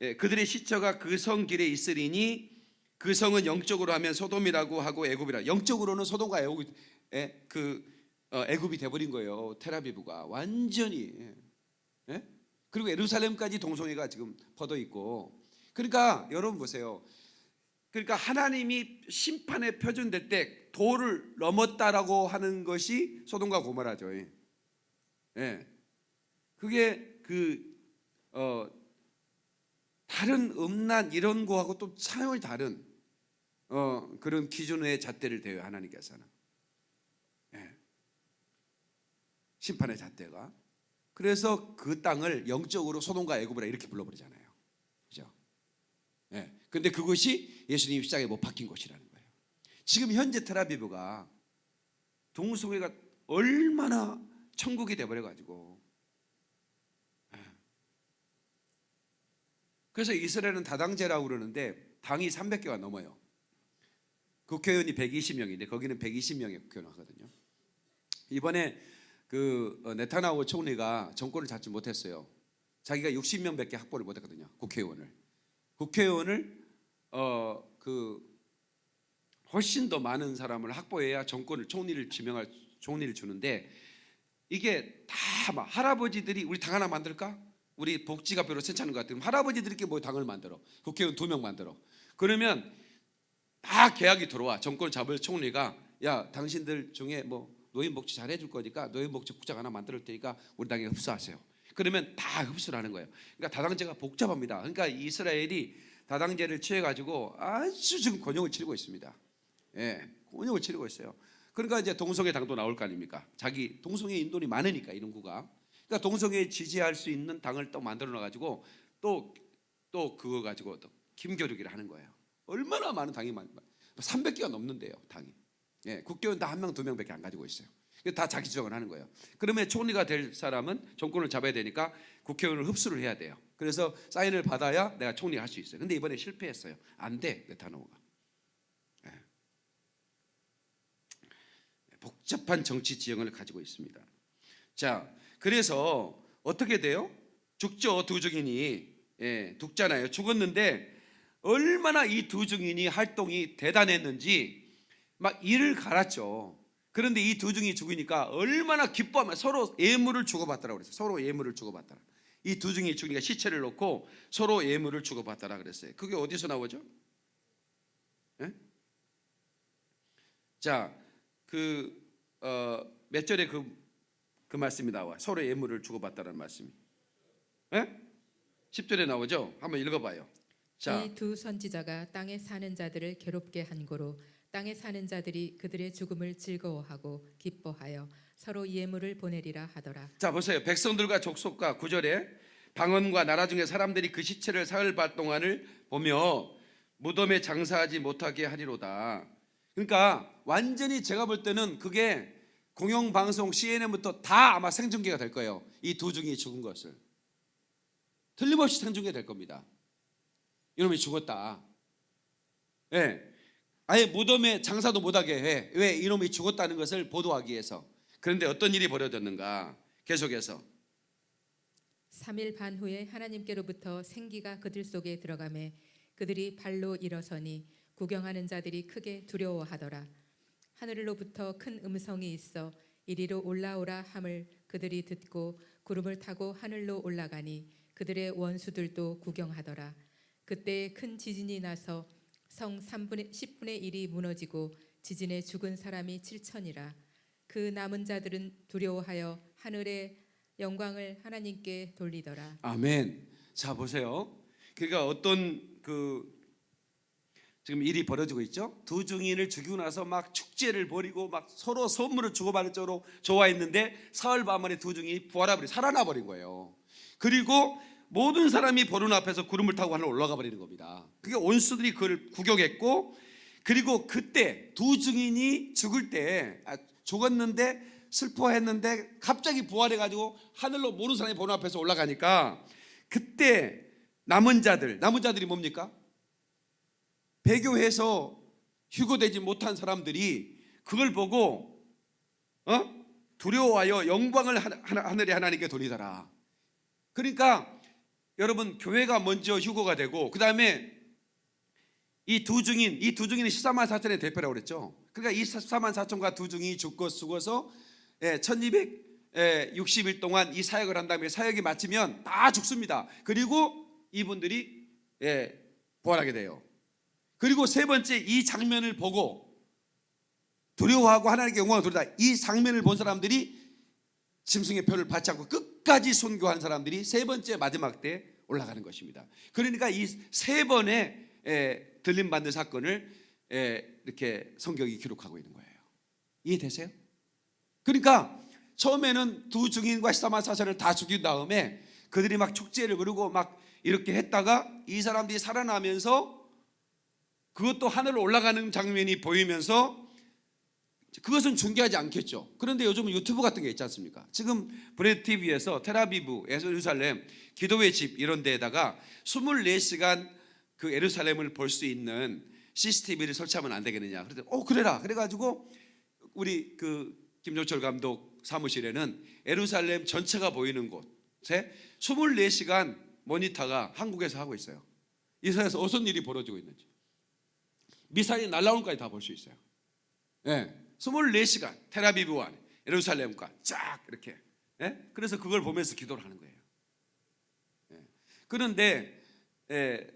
예, 그들의 시처가 그 성 길에 있으리니 그 성은 영적으로 하면 소돔이라고 하고 애굽이라. 영적으로는 소돔과 애굽이 예, 그 어, 애굽이 돼버린 거예요. 테라비브가 완전히. 예. 예? 그리고 예루살렘까지 동성애가 지금 퍼져 있고. 그러니까 여러분 보세요. 그러니까 하나님이 심판에 표준될 때 도를 넘었다라고 하는 것이 소돔과 고모라죠. 예. 예. 그게 그 어, 다른 음란 이런 거하고 또 차원이 다른 어, 그런 기준의 잣대를 대요 하나님께서는 예. 심판의 잣대가 그래서 그 땅을 영적으로 소돔과 애굽이라 이렇게 불러버리잖아요 그죠? 예. 근데 그것이 예수님 십자가에 못 박힌 곳이라는 거예요 지금 현재 테라비브가 동성애가 얼마나 천국이 돼버려가지고 그래서 이스라엘은 다당제라고 그러는데 당이 300개가 넘어요. 국회의원이 120명인데 거기는 120명의 국회의원 하거든요. 이번에 그 어, 네타나후 총리가 정권을 잡지 못했어요. 자기가 60명밖에 확보를 못했거든요. 국회의원을. 국회의원을 어 그 훨씬 더 많은 사람을 확보해야 정권을 총리를 지명할 총리를 주는데 이게 다 막 할아버지들이 우리 당 하나 만들까? 우리 복지가 별로 괜찮은 것 같아요. 할아버지들끼리 뭐 당을 만들어. 국회의원 두 명 만들어. 그러면 다 계약이 들어와. 정권 잡을 총리가 야 당신들 중에 뭐 노인 복지 잘해줄 거니까 노인 복지 국장 하나 만들 테니까 우리 당에 흡수하세요. 그러면 다 흡수를 하는 거예요. 그러니까 다당제가 복잡합니다. 그러니까 이스라엘이 다당제를 취해가지고 아주 지금 권용을 치르고 있습니다. 예, 권용을 치르고 있어요. 그러니까 이제 동성애 당도 나올 거 아닙니까? 자기 동성애 인돈이 많으니까 이런 구가. 그러니까 동성애 지지할 수 있는 당을 또 만들어 놔가지고 또 또 그거 가지고 또 김교육이를 하는 거예요. 얼마나 많은 당이 많 300개가 넘는데요, 당이. 예, 국회의원 다 한 명, 두 명밖에 안 가지고 있어요. 다 자기 주장을 하는 거예요. 그러면 총리가 될 사람은 정권을 잡아야 되니까 국회의원을 흡수를 해야 돼요. 그래서 사인을 받아야 내가 총리 할수 있어요. 근데 이번에 실패했어요. 안 돼, 네타노가. 예. 복잡한 정치 지형을 가지고 있습니다. 자, 그래서 어떻게 돼요? 죽죠 두 증인이 예, 죽잖아요. 죽었는데 얼마나 이 두 증인이 활동이 대단했는지 막 이를 갈았죠. 그런데 이 두 증이 죽으니까 얼마나 기뻐하면 서로 예물을 주고받더라 그랬어요. 서로 예물을 주고받더라. 이두 증이 죽으니까 시체를 놓고 서로 예물을 주고받더라 그랬어요. 그게 어디서 나오죠? 예? 자, 그 어, 몇 절에 그, 그 말씀이 나와. 서로 예물을 주고받다라는 말씀이. 예? 10절에 나오죠? 한번 읽어봐요. 자, 이두 선지자가 땅에 사는 자들을 괴롭게 한 고로 땅에 사는 자들이 그들의 죽음을 즐거워하고 기뻐하여 서로 예물을 보내리라 하더라. 자 보세요. 백성들과 족속과 구절에 방언과 나라 중에 사람들이 그 시체를 사흘 반 동안을 보며 무덤에 장사하지 못하게 하리로다. 그러니까 완전히 제가 볼 때는 그게 공영방송 CNN부터 다 아마 생중계가 될 거예요. 이 두 중이 죽은 것을 틀림없이 생중계 될 겁니다. 이놈이 죽었다. 예. 아예 무덤에 장사도 못하게 해. 왜 이놈이 죽었다는 것을 보도하기 위해서. 그런데 어떤 일이 벌어졌는가? 계속해서 3일 반 후에 하나님께로부터 생기가 그들 속에 들어가매 그들이 발로 일어서니 구경하는 자들이 크게 두려워하더라. 하늘로부터 큰 음성이 있어 이리로 올라오라 함을 그들이 듣고 구름을 타고 하늘로 올라가니 그들의 원수들도 구경하더라. 그때 큰 지진이 나서 성 3분의 10분의 1이 무너지고 지진에 죽은 사람이 7천이라. 그 남은 자들은 두려워하여 하늘의 영광을 하나님께 돌리더라. 아멘. 자 보세요. 그러니까 어떤 그 지금 일이 벌어지고 있죠. 두 증인을 죽이고 나서 막 축제를 벌이고 막 서로 선물을 주고받을 정도로 좋아했는데 사흘 밤 만에 두 증인이 부활해버리 살아나 버린 거예요. 그리고 모든 사람이 보는 앞에서 구름을 타고 하늘 올라가 버리는 겁니다. 그게 온수들이 그걸 구경했고 그리고 그때 두 증인이 죽을 때 아, 죽었는데 슬퍼했는데 갑자기 부활해가지고 하늘로 모르는 사람이 보는 앞에서 올라가니까 그때 남은 자들 남은 자들이 뭡니까? 배교해서 휴거되지 못한 사람들이 그걸 보고 어? 두려워하여 영광을 하늘의 하나님께 돌리더라. 그러니까 여러분 교회가 먼저 휴거가 되고 그 다음에 이두 증인 이두 증인은 14만 4천의 대표라고 그랬죠. 그러니까 이 14만 4천과 두 증인이 죽고 죽어서 예, 1260일 동안 이 사역을 한 다음에 사역이 마치면 다 죽습니다. 그리고 이분들이 예, 부활하게 돼요. 그리고 세 번째 이 장면을 보고 두려워하고 하나님께 영광을 돌리다 이 장면을 본 사람들이 짐승의 표를 받지 않고 끝까지 순교한 사람들이 세 번째 마지막 때 올라가는 것입니다. 그러니까 이 세 번의 에, 들림 받는 사건을 에, 이렇게 성경이 기록하고 있는 거예요. 이해되세요? 그러니까 처음에는 두 증인과 14만 사천을 다 죽인 다음에 그들이 막 축제를 그리고 막 이렇게 했다가 이 사람들이 살아나면서 그것도 하늘로 올라가는 장면이 보이면서 그것은 중계하지 않겠죠. 그런데 요즘은 유튜브 같은 게 있지 않습니까? 지금 브레드 TV에서 테라비브, 예루살렘, 기도의 집 이런 데에다가 24시간 그 예루살렘을 볼 수 있는 CCTV를 설치하면 안 되겠느냐. 그랬더니 어 그래라. 그래가지고 우리 그 김종철 감독 사무실에는 예루살렘 전체가 보이는 곳에 24시간 모니터가 한국에서 하고 있어요. 이사에서 어떤 일이 벌어지고 있는지. 미사일이 날라오는 까지 다 볼 수 있어요. 예. 24시간 테라비브와 예루살렘과 쫙 이렇게. 예? 그래서 그걸 보면서 기도를 하는 거예요. 예. 그런데 예,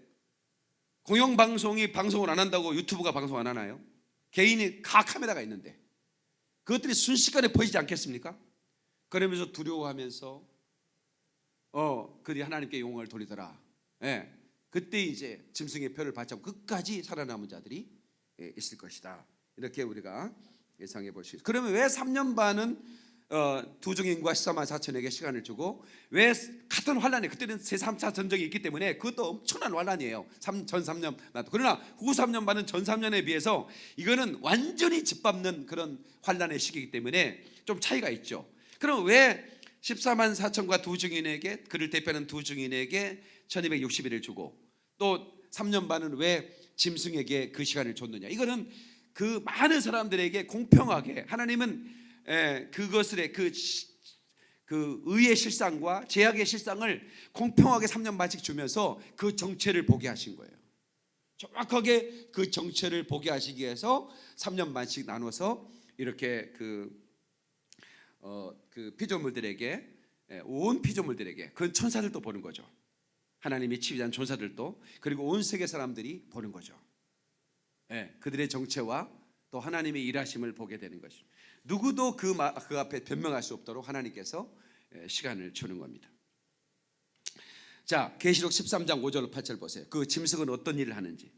공영방송이 방송을 안 한다고 유튜브가 방송 안 하나요? 개인이 가 카메라가 있는데 그것들이 순식간에 퍼지지 않겠습니까? 그러면서 두려워하면서 어 그들이 하나님께 영광을 돌리더라. 예. 그때 이제 짐승의 표를 받지 않고 끝까지 살아남은 자들이 예, 있을 것이다. 이렇게 우리가 예상해 볼 수 있어요. 그러면 왜 3년 반은 어, 두 증인과 14만 4천에게 시간을 주고 왜 같은 환란에 그때는 제3차 전쟁이 있기 때문에 그것도 엄청난 환란이에요. 3, 전 3년 반. 그러나 후 3년 반은 전 3년에 비해서 이거는 완전히 짓밟는 그런 환란의 시기이기 때문에 좀 차이가 있죠. 그럼 왜 14만 4천과 두 증인에게 그를 대표하는 두 증인에게 1260일을 주고 또 3년 반은 왜 짐승에게 그 시간을 줬느냐 이거는 그 많은 사람들에게 공평하게 하나님은 에, 그것을 그, 시- 그 의의 실상과 제약의 실상을 공평하게 3년 반씩 주면서 그 정체를 보게 하신 거예요 정확하게 그 정체를 보게 하시기 위해서 3년 반씩 나눠서 이렇게 그 어, 그 피조물들에게 예, 온 피조물들에게 그건 천사들도 보는 거죠. 하나님이 치유한 천사들도 그리고 온 세계 사람들이 보는 거죠. 예, 그들의 정체와 또 하나님의 일하심을 보게 되는 것입니다. 누구도 그, 마- 그 앞에 변명할 수 없도록 하나님께서 예, 시간을 주는 겁니다. 자, 계시록 13장 5절 8절 보세요. 그 짐승은 어떤 일을 하는지.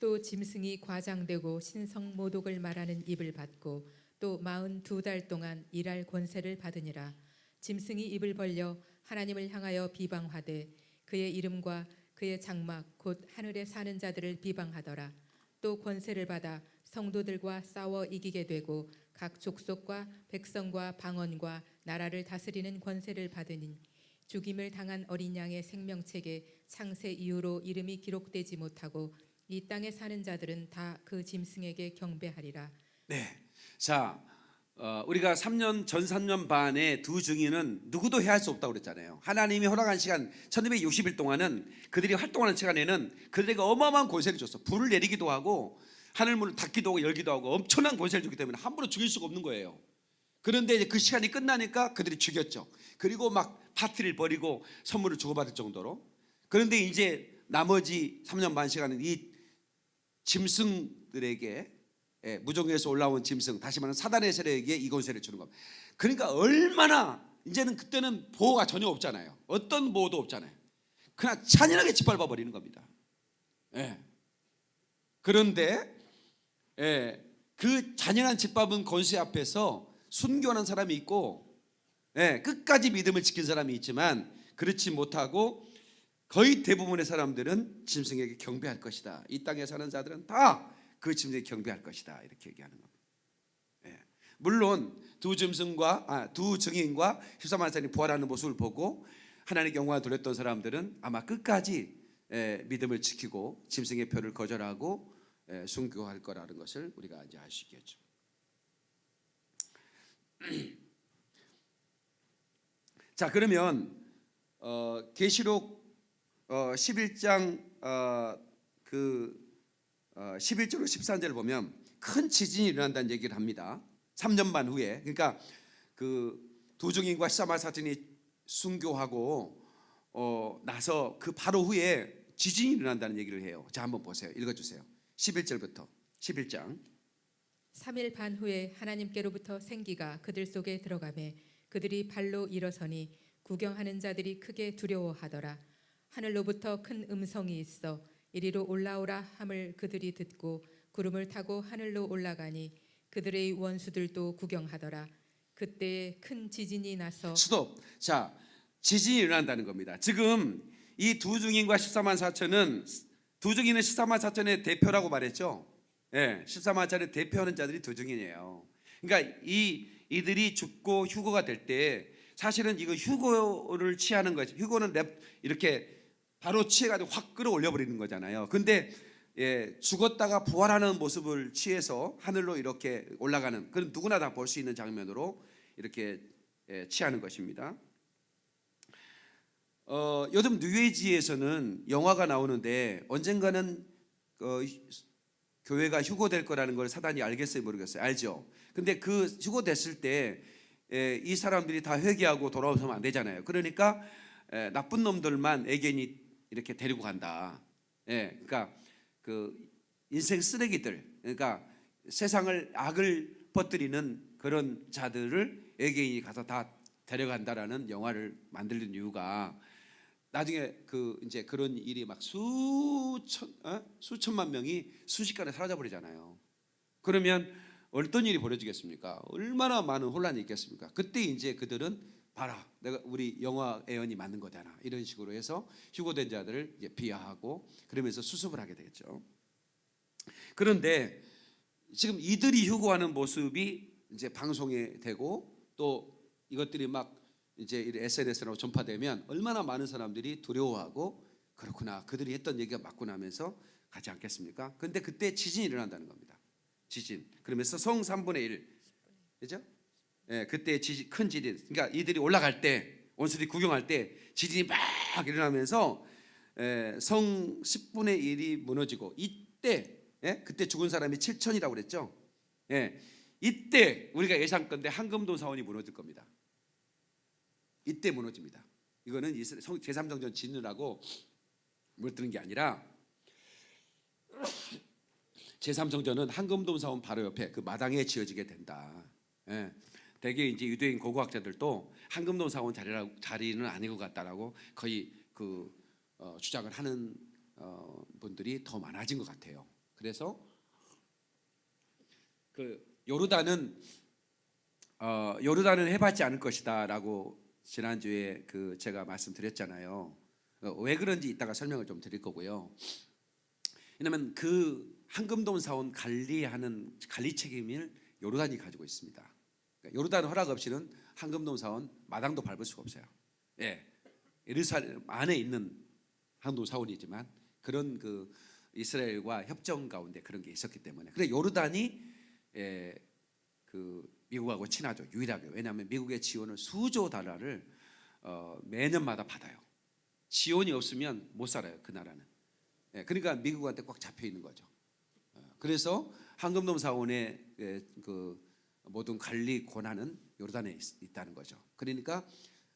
또 짐승이 과장되고 신성 모독을 말하는 입을 받고 또 마흔 두 달 동안 일할 권세를 받으니라 짐승이 입을 벌려 하나님을 향하여 비방하되 그의 이름과 그의 장막 곧 하늘에 사는 자들을 비방하더라 또 권세를 받아 성도들과 싸워 이기게 되고 각 족속과 백성과 방언과 나라를 다스리는 권세를 받으니 죽임을 당한 어린 양의 생명책에 창세 이후로 이름이 기록되지 못하고 이 땅에 사는 자들은 다 그 짐승에게 경배하리라. 네. 자, 어, 우리가 3년 전 3년 반에 두 증인은 누구도 해할 수 없다고 그랬잖아요. 하나님이 허락한 시간 1260일 동안은 그들이 활동하는 시간에는 그들에게 어마어마한 권세를 줬어. 불을 내리기도 하고 하늘 문을 닫기도 하고 열기도 하고 엄청난 권세를 주기 때문에 함부로 죽일 수가 없는 거예요. 그런데 이제 그 시간이 끝나니까 그들이 죽였죠. 그리고 막 파티를 벌이고 선물을 주고받을 정도로. 그런데 이제 나머지 3년 반 시간은 이 짐승들에게 예, 무종에서 올라온 짐승 다시 말하면 사단의 세력에게 이 권세를 주는 겁니다. 그러니까 얼마나 이제는 그때는 보호가 전혀 없잖아요. 어떤 보호도 없잖아요. 그냥 잔인하게 짓밟아 버리는 겁니다. 예. 그런데 예, 그 잔인한 짓밟은 권세 앞에서 순교하는 사람이 있고 예, 끝까지 믿음을 지킨 사람이 있지만 그렇지 못하고 거의 대부분의 사람들은 짐승에게 경배할 것이다. 이 땅에 사는 자들은 다 그 짐승에게 경배할 것이다. 이렇게 얘기하는 겁니다. 예. 물론 두 짐승과 아, 두 증인과 13만 사람이 부활하는 모습을 보고 하나님의 영광을 돌렸던 사람들은 아마 끝까지 예, 믿음을 지키고 짐승의 표를 거절하고 예, 순교할 거라는 것을 우리가 이제 있겠죠. 자 그러면 어, 계시록 어, 11장 어, 그 어, 11절로 13절을 보면 큰 지진이 일어난다는 얘기를 합니다. 3년 반 후에 그러니까 그 두중인과 시사마 사진이 순교하고 어, 나서 그 바로 후에 지진이 일어난다는 얘기를 해요. 자 한번 보세요. 읽어주세요. 11절부터 11장 3일 반 후에 하나님께로부터 생기가 그들 속에 들어가매 그들이 발로 일어서니 구경하는 자들이 크게 두려워하더라 하늘로부터 큰 음성이 있어 이리로 올라오라 함을 그들이 듣고 구름을 타고 하늘로 올라가니 그들의 원수들도 구경하더라 그때 큰 지진이 나서 스톱. 자, 지진이 일어난다는 겁니다. 지금 이 두 중인과 14만 4천은 두 중인은 14만 4천의 대표라고 말했죠. 예, 14만 4천의 대표하는 자들이 두 중인이에요. 그러니까 이 이들이 죽고 휴거가 될 때 사실은 이거 휴거를 취하는 거죠. 휴거는 랩 이렇게 바로 취해가지고 확 끌어올려 버리는 거잖아요. 근데 예, 죽었다가 부활하는 모습을 취해서 하늘로 이렇게 올라가는 그런 누구나 다 볼 수 있는 장면으로 이렇게 예, 취하는 것입니다. 어, 요즘 뉴에이지에서는 영화가 나오는데 언젠가는 어, 교회가 휴고될 거라는 걸 사단이 알겠어요 모르겠어요? 알죠? 근데 그 휴고됐을 때 이 사람들이 다 회개하고 돌아오면 안 되잖아요. 그러니까 에, 나쁜 놈들만 애견이 이렇게 데리고 간다. 예, 그러니까 그 인생 쓰레기들 그러니까 세상을 악을 퍼뜨리는 그런 자들을 애견이 가서 다 데려간다라는 영화를 만들는 이유가 나중에 그 이제 그런 일이 막 수천 어? 수천만 명이 순식간에 사라져 버리잖아요. 그러면 어떤 일이 벌어지겠습니까? 얼마나 많은 혼란이 있겠습니까? 그때 이제 그들은 봐라, 내가 우리 영화 애연이 맞는 거잖아. 이런 식으로 해서 휴고된 자들을 이제 비하하고 그러면서 수습을 하게 되겠죠. 그런데 지금 이들이 휴고하는 모습이 이제 방송에 되고 또 이것들이 막 이제 SNS로 전파되면 얼마나 많은 사람들이 두려워하고 그렇구나 그들이 했던 얘기가 맞구나 하면서 가지 않겠습니까? 근데 그때 지진이 일어난다는 겁니다. 지진. 그러면서 성 3분의 1. 그죠? 예, 그때 지진, 큰 지진. 그러니까 이들이 올라갈 때 원수들이 구경할 때 지진이 막 일어나면서 예, 성 10분의 1이 무너지고 이때 예? 그때 죽은 사람이 7천이라고 그랬죠. 예. 이때 우리가 예상건데 한금도 사원이 무너질 겁니다. 이때 무너집니다. 이거는 제3정전 짓느라고 무너뜨는 게 아니라 제3정전은 한금돔 사원 바로 옆에 그 마당에 지어지게 된다. 예. 대개 이제 유대인 고고학자들도 한금돔 사원 자리라, 자리는 아닌 것 같다라고 거의 그 어, 주장을 하는 어, 분들이 더 많아진 것 같아요. 그래서 그 요르단은 어, 요르단은 해봤지 않을 것이다라고 지난주에 그 제가 말씀드렸잖아요. 어, 왜 그런지 이따가 설명을 좀 드릴 거고요. 왜냐하면 그 한금동 사원 관리하는 관리 책임을 요르단이 가지고 있습니다. 그러니까 요르단 허락 없이는 한금동 사원 마당도 밟을 수가 없어요. 예, 예루살렘 안에 있는 한금동 사원이지만 그런 그 이스라엘과 협정 가운데 그런 게 있었기 때문에 그래 요르단이 예, 그 미국하고 친하죠. 유일하게. 왜냐하면 미국의 지원을 수조 달러를 어, 매년마다 받아요. 지원이 없으면 못 살아요. 그 나라는. 예, 그러니까 미국한테 꽉 잡혀 있는 거죠. 어, 그래서 황금돔 사원의 예, 그 모든 관리 권한은 요르단에 있, 있다는 거죠. 그러니까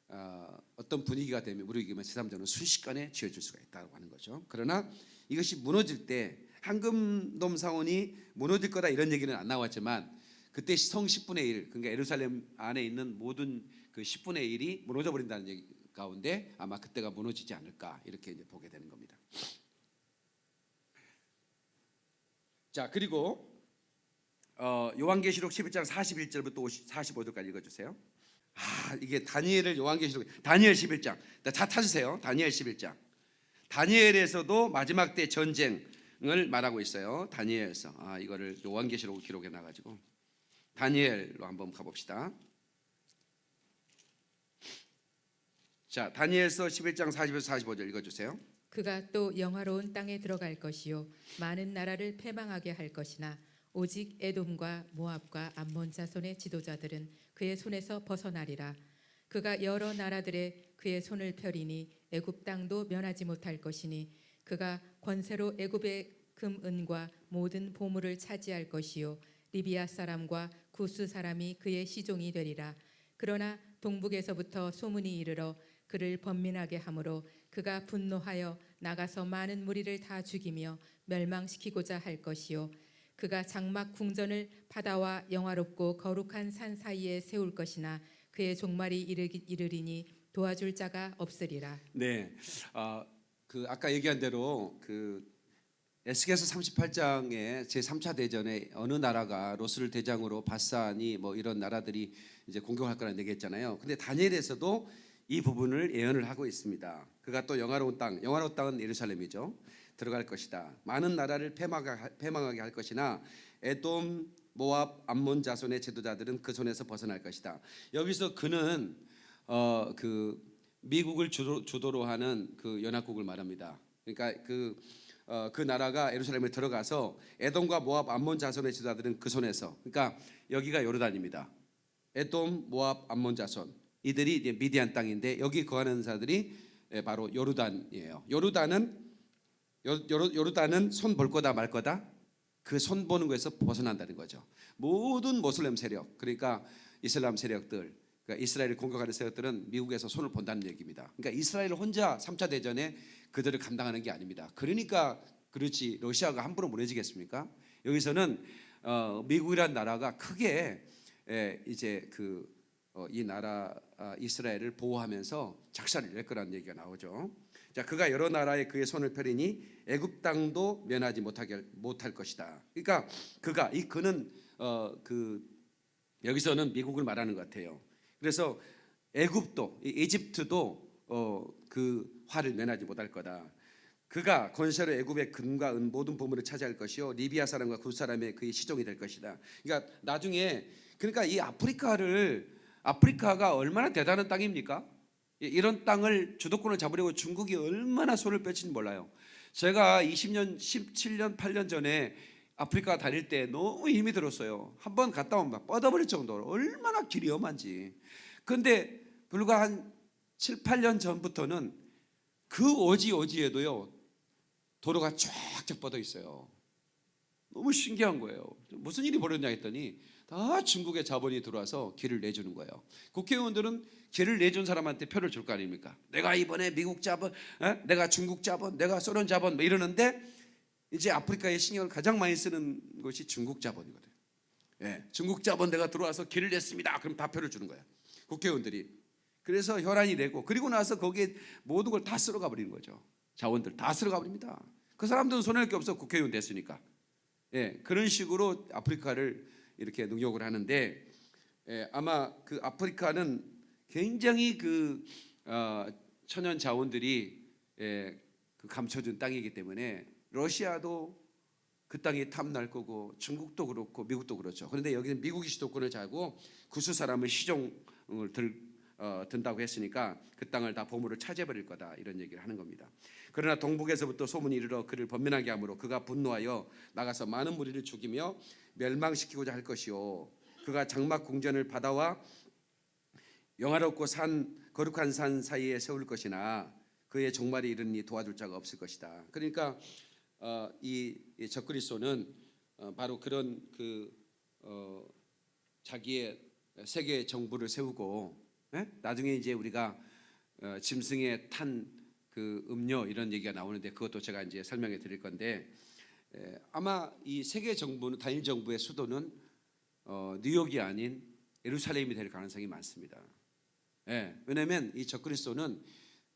어, 어떤 분위기가 되면 우리에게만 제3자는 순식간에 지어줄 수가 있다고 하는 거죠. 그러나 이것이 무너질 때 황금돔 사원이 무너질 거다 이런 얘기는 안 나왔지만 그때 성 10분의 1 그러니까 예루살렘 안에 있는 모든 그 10분의 1이 무너져 버린다는 얘기 가운데 아마 그때가 무너지지 않을까 이렇게 이제 보게 되는 겁니다. 자 그리고 어, 요한계시록 11장 41절부터 50, 45절까지 읽어주세요. 아 이게 다니엘을 요한계시록 다니엘 11장 다 타주세요. 다니엘 11장 다니엘에서도 마지막 때 전쟁을 말하고 있어요. 다니엘에서 아 이거를 요한계시록 기록에 나가지고 다니엘로 한번 가봅시다. 자 다니엘서 11장 40에서 45절 읽어주세요. 그가 또 영화로운 땅에 들어갈 것이요 많은 나라를 패망하게 할 것이나 오직 에돔과 모압과 암몬 자손의 지도자들은 그의 손에서 벗어나리라 그가 여러 나라들의 그의 손을 펴리니 애굽 땅도 면하지 못할 것이니 그가 권세로 애굽의 금 은과 모든 보물을 차지할 것이요 리비아 사람과 구스 사람이 그의 시종이 되리라. 그러나 동북에서부터 소문이 이르러 그를 번민하게 하므로 그가 분노하여 나가서 많은 무리를 다 죽이며 멸망시키고자 할 것이요. 그가 장막 궁전을 바다와 영화롭고 거룩한 산 사이에 세울 것이나 그의 종말이 이르리니 도와줄 자가 없으리라. 네, 아, 그 아까 얘기한 대로 그 에스겔서 38장에 제 3차 대전에 어느 나라가 로스를 대장으로 바산이 뭐 이런 나라들이 이제 공격할 거라는 얘기했잖아요. 근데 다니엘에서도 이 부분을 예언을 하고 있습니다. 그가 또 영화로운 땅, 영화로운 땅은 예루살렘이죠. 들어갈 것이다. 많은 나라를 패망하- 패망하게 할 것이나 에돔, 모압, 암몬 자손의 제도자들은 그 손에서 벗어날 것이다. 여기서 그는 어 그 미국을 주도, 주도로 하는 그 연합국을 말합니다. 그러니까 그 어, 그 나라가 예루살렘에 들어가서 에돔과 모압, 암몬 자손의 지도자들은 그 손에서 그러니까 여기가 요르단입니다. 에돔, 모압, 암몬 자손 이들이 이제 미디안 땅인데 여기 거하는 자들이 예, 바로 요르단이에요. 요르단은 요, 요르, 요르단은 손 볼 거다 말 거다 그 손 보는 거에서 벗어난다는 거죠. 모든 모슬렘 세력 그러니까 이슬람 세력들 그러니까 이스라엘을 공격하는 세력들은 미국에서 손을 본다는 얘기입니다. 그러니까 이스라엘 혼자 3차 대전에 그들을 감당하는 게 아닙니다. 그러니까 그렇지 러시아가 함부로 무너지겠습니까? 여기서는 어, 미국이란 나라가 크게 에, 이제 그 어, 이 나라 아, 이스라엘을 보호하면서 작사를 낼 거라는 얘기가 나오죠. 자, 그가 여러 나라에 그의 손을 펴리니 애굽 땅도 면하지 못하게 못할 것이다. 그러니까 그가 이 그는 어, 그 여기서는 미국을 말하는 것 같아요. 그래서 애굽도 이 이집트도 어, 그 화를 면하지 못할 거다. 그가 권세로 애굽의 금과 은 모든 보물을 차지할 것이요 리비아 사람과 구 사람의 그의 시종이 될 것이다. 그러니까 나중에 그러니까 이 아프리카를 아프리카가 얼마나 대단한 땅입니까? 이- 이런 땅을 주도권을 잡으려고 중국이 얼마나 손을 뺐는지 몰라요. 제가 20년, 17년, 8년 전에 아프리카 다닐 때 너무 힘이 들었어요. 한 번 갔다 오면 막 뻗어버릴 정도로 얼마나 길이 험한지. 근데 불과 한 7, 8년 전부터는 그 오지 오지에도요 도로가 쫙쫙 뻗어 있어요. 너무 신기한 거예요. 무슨 일이 벌어졌냐 했더니 다 중국의 자본이 들어와서 길을 내주는 거예요. 국회의원들은 길을 내준 사람한테 표를 줄 거 아닙니까? 내가 이번에 미국 자본, 에? 내가 중국 자본, 내가 소련 자본 뭐 이러는데 이제 아프리카에 신경을 가장 많이 쓰는 것이 중국 자본이거든요. 예, 중국 자본 내가 들어와서 길을 냈습니다. 그럼 다 표를 주는 거예요. 국회의원들이. 그래서 혈안이 되고 그리고 나서 거기에 모든 걸 다 쓸어가 버리는 거죠. 자원들 다 쓸어가 버립니다. 그 사람들은 손해낼 게 없어 국회의원 됐으니까. 예, 그런 식으로 아프리카를 이렇게 능욕을 하는데 예, 아마 그 아프리카는 굉장히 그 어, 천연 자원들이 예, 그 감춰준 땅이기 때문에 러시아도 그 땅이 탐날 거고 중국도 그렇고 미국도 그렇죠. 그런데 여기는 미국이 주도권을 잡고 구수 사람을 시종을 들 어, 든다고 했으니까 그 땅을 다 보물을 차지해 버릴 거다 이런 얘기를 하는 겁니다. 그러나 동북에서부터 소문이 이르러 그를 번민하게 하므로 그가 분노하여 나가서 많은 무리를 죽이며 멸망시키고자 할 것이요 그가 장막 궁전을 바다와 영화롭고 산 거룩한 산 사이에 세울 것이나 그의 종말이 이르니 도와줄 자가 없을 것이다. 그러니까 어, 이, 이 적그리스도는 어, 바로 그런 그 어, 자기의 세계 정부를 세우고 예? 나중에 이제 우리가 어, 짐승에 탄 그 음료 이런 얘기가 나오는데 그것도 제가 이제 설명해 드릴 건데 에, 아마 이 세계 정부는 단일 정부의 수도는 어, 뉴욕이 아닌 예루살렘이 될 가능성이 많습니다. 예, 왜냐하면 이 적그리스도는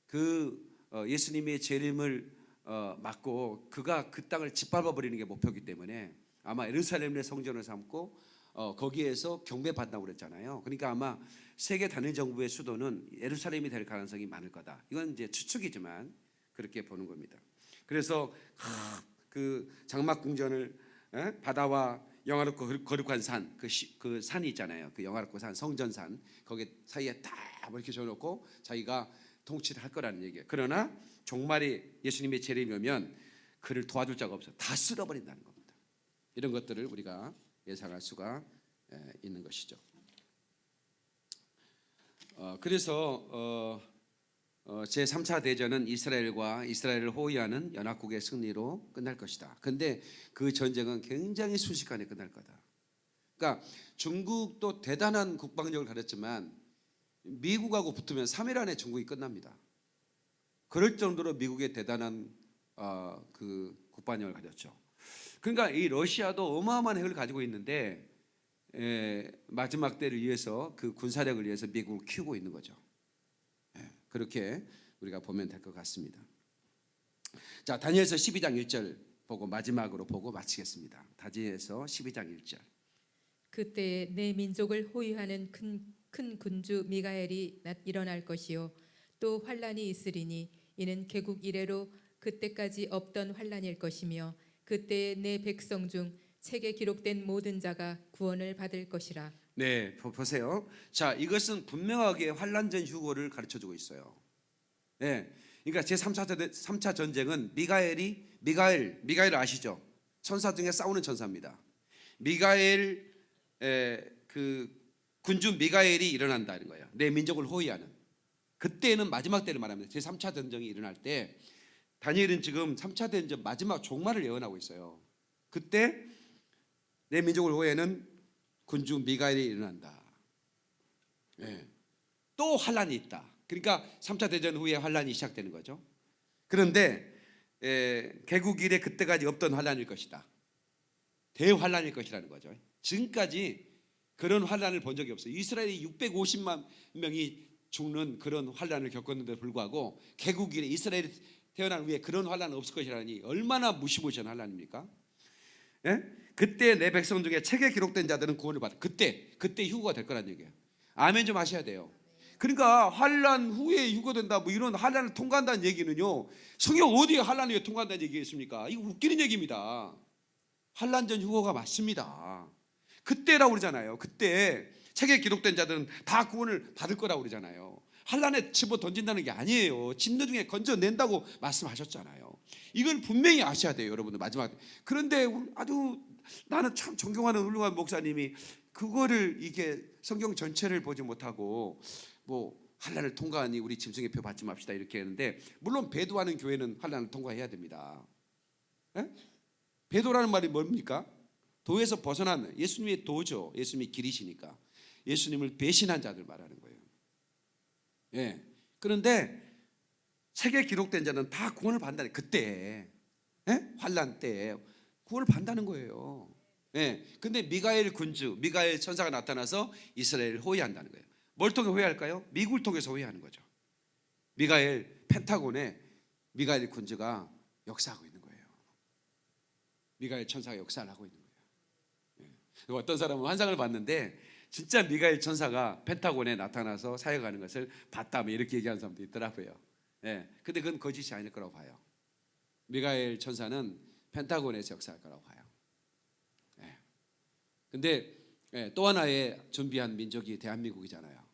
그 어, 예수님의 재림을 어, 막고 그가 그 땅을 짓밟아 버리는 게 목표이기 때문에 아마 예루살렘의 성전을 삼고 어, 거기에서 경배 받다고 그랬잖아요. 그러니까 아마 세계 단일 정부의 수도는 예루살렘이 될 가능성이 많을 거다. 이건 이제 추측이지만 그렇게 보는 겁니다. 그래서 하, 그 장막 궁전을 에? 바다와 영화롭고 거룩- 거룩한 산, 그, 시- 그 산이 있잖아요. 그 영화롭고 산, 성전산 거기 사이에 딱 이렇게 줘놓고 자기가 통치를 할 거라는 얘기예요. 그러나 종말이 예수님의 재림이 오면 그를 도와줄 자가 없어. 다 쓸어버린다는 겁니다. 이런 것들을 우리가 예상할 수가 에, 있는 것이죠. 어, 그래서 어, 어, 제 3차 대전은 이스라엘과 이스라엘을 호위하는 연합국의 승리로 끝날 것이다. 근데 그 전쟁은 굉장히 순식간에 끝날 거다. 그러니까 중국도 대단한 국방력을 가졌지만 미국하고 붙으면 3일 안에 중국이 끝납니다. 그럴 정도로 미국의 대단한 어, 그 국방력을 가졌죠. 그러니까 이 러시아도 어마어마한 핵을 가지고 있는데 에, 마지막 때를 위해서 그 군사력을 위해서 미국을 키우고 있는 거죠. 예, 그렇게 우리가 보면 될 것 같습니다. 자, 다니엘서 12장 1절 보고 마지막으로 보고 마치겠습니다. 다니엘서 12장 1절. 그때 내 민족을 호위하는 큰, 큰 군주 미가엘이 나- 일어날 것이요 또 환란이 있으리니 이는 개국 이래로 그때까지 없던 환란일 것이며 그때 내 백성 중 책에 기록된 모든 자가 구원을 받을 것이라 네, 보- 보세요. 자, 이것은 분명하게 환란 전 휴고를 가르쳐 주고 있어요. 예. 그러니까 제 3차 3차 전쟁은 미가엘이 미가엘 미가엘 아시죠? 천사 중에 싸우는 천사입니다. 미가엘 에, 그 군주 미가엘이 일어난다는 거예요. 내 민족을 호위하는. 그때는 마지막 때를 말합니다. 제 3차 전쟁이 일어날 때 다니엘은 지금 3차 대전 마지막 종말을 예언하고 있어요. 그때 내 민족을 호위하는 군주 미가엘이 일어난다. 예. 또 환란이 있다. 그러니까 3차 대전 후에 환란이 시작되는 거죠. 그런데 에, 개국 이래 그때까지 없던 환란일 것이다. 대환란일 것이라는 거죠. 지금까지 그런 환란을 본 적이 없어요. 이스라엘이 650만 명이 죽는 그런 환란을 겪었는데 불구하고 개국 이래 이스라엘이 태어난 후에 그런 환란은 없을 것이라니 얼마나 무시무시한 환란입니까? 예? 그때 내 백성 중에 책에 기록된 자들은 구원을 받아. 그때 그때 휴거가 될 거란 얘기예요. 아멘 좀 하셔야 돼요. 그러니까 환란 후에 휴거된다 뭐 이런 환란을 통과한다는 얘기는요. 성경 어디에 환란 후에 통과한다는 얘기가 있습니까? 이거 웃기는 얘기입니다. 환란 전 휴거가 맞습니다. 그때라고 그러잖아요. 그때 책에 기록된 자들은 다 구원을 받을 거라고 그러잖아요. 환란에 집어 던진다는 게 아니에요. 진노 중에 건져낸다고 말씀하셨잖아요. 이걸 분명히 아셔야 돼요, 여러분들 마지막. 그런데 아주 나는 참 존경하는 훌륭한 목사님이 그거를 이게 성경 전체를 보지 못하고 뭐 환란을 통과하니 우리 짐승의 표 받지 맙시다 이렇게 했는데 물론 배도하는 교회는 환란을 통과해야 됩니다. 예? 배도라는 말이 뭡니까? 도에서 벗어난 예수님의 도죠. 예수님이 길이시니까 예수님을 배신한 자들 말하는 거예요. 예. 그런데 책에 기록된 자는 다 구원을 받는다는 그때 예? 환란 때 구원을 받는다는 거예요. 예. 근데 미가엘 군주, 미가엘 천사가 나타나서 이스라엘을 호위한다는 거예요. 뭘 통해 호위할까요? 미국을 통해서 호위하는 거죠. 미가엘 펜타곤에 미가엘 군주가 역사하고 있는 거예요. 미가엘 천사가 역사를 하고 있는 거예요. 예. 어떤 사람은 환상을 봤는데 진짜 미가엘 천사가 펜타곤에 나타나서 사역하는 것을 봤다 뭐 이렇게 얘기하는 사람도 있더라고요. 예. 근데 그건 거짓이 아닐 거라고 봐요. 미가엘 천사는 펜타곤에서 역사할 거라고 봐요. 예. 근데 예, 또 하나의 준비한 민족이 대한민국이잖아요.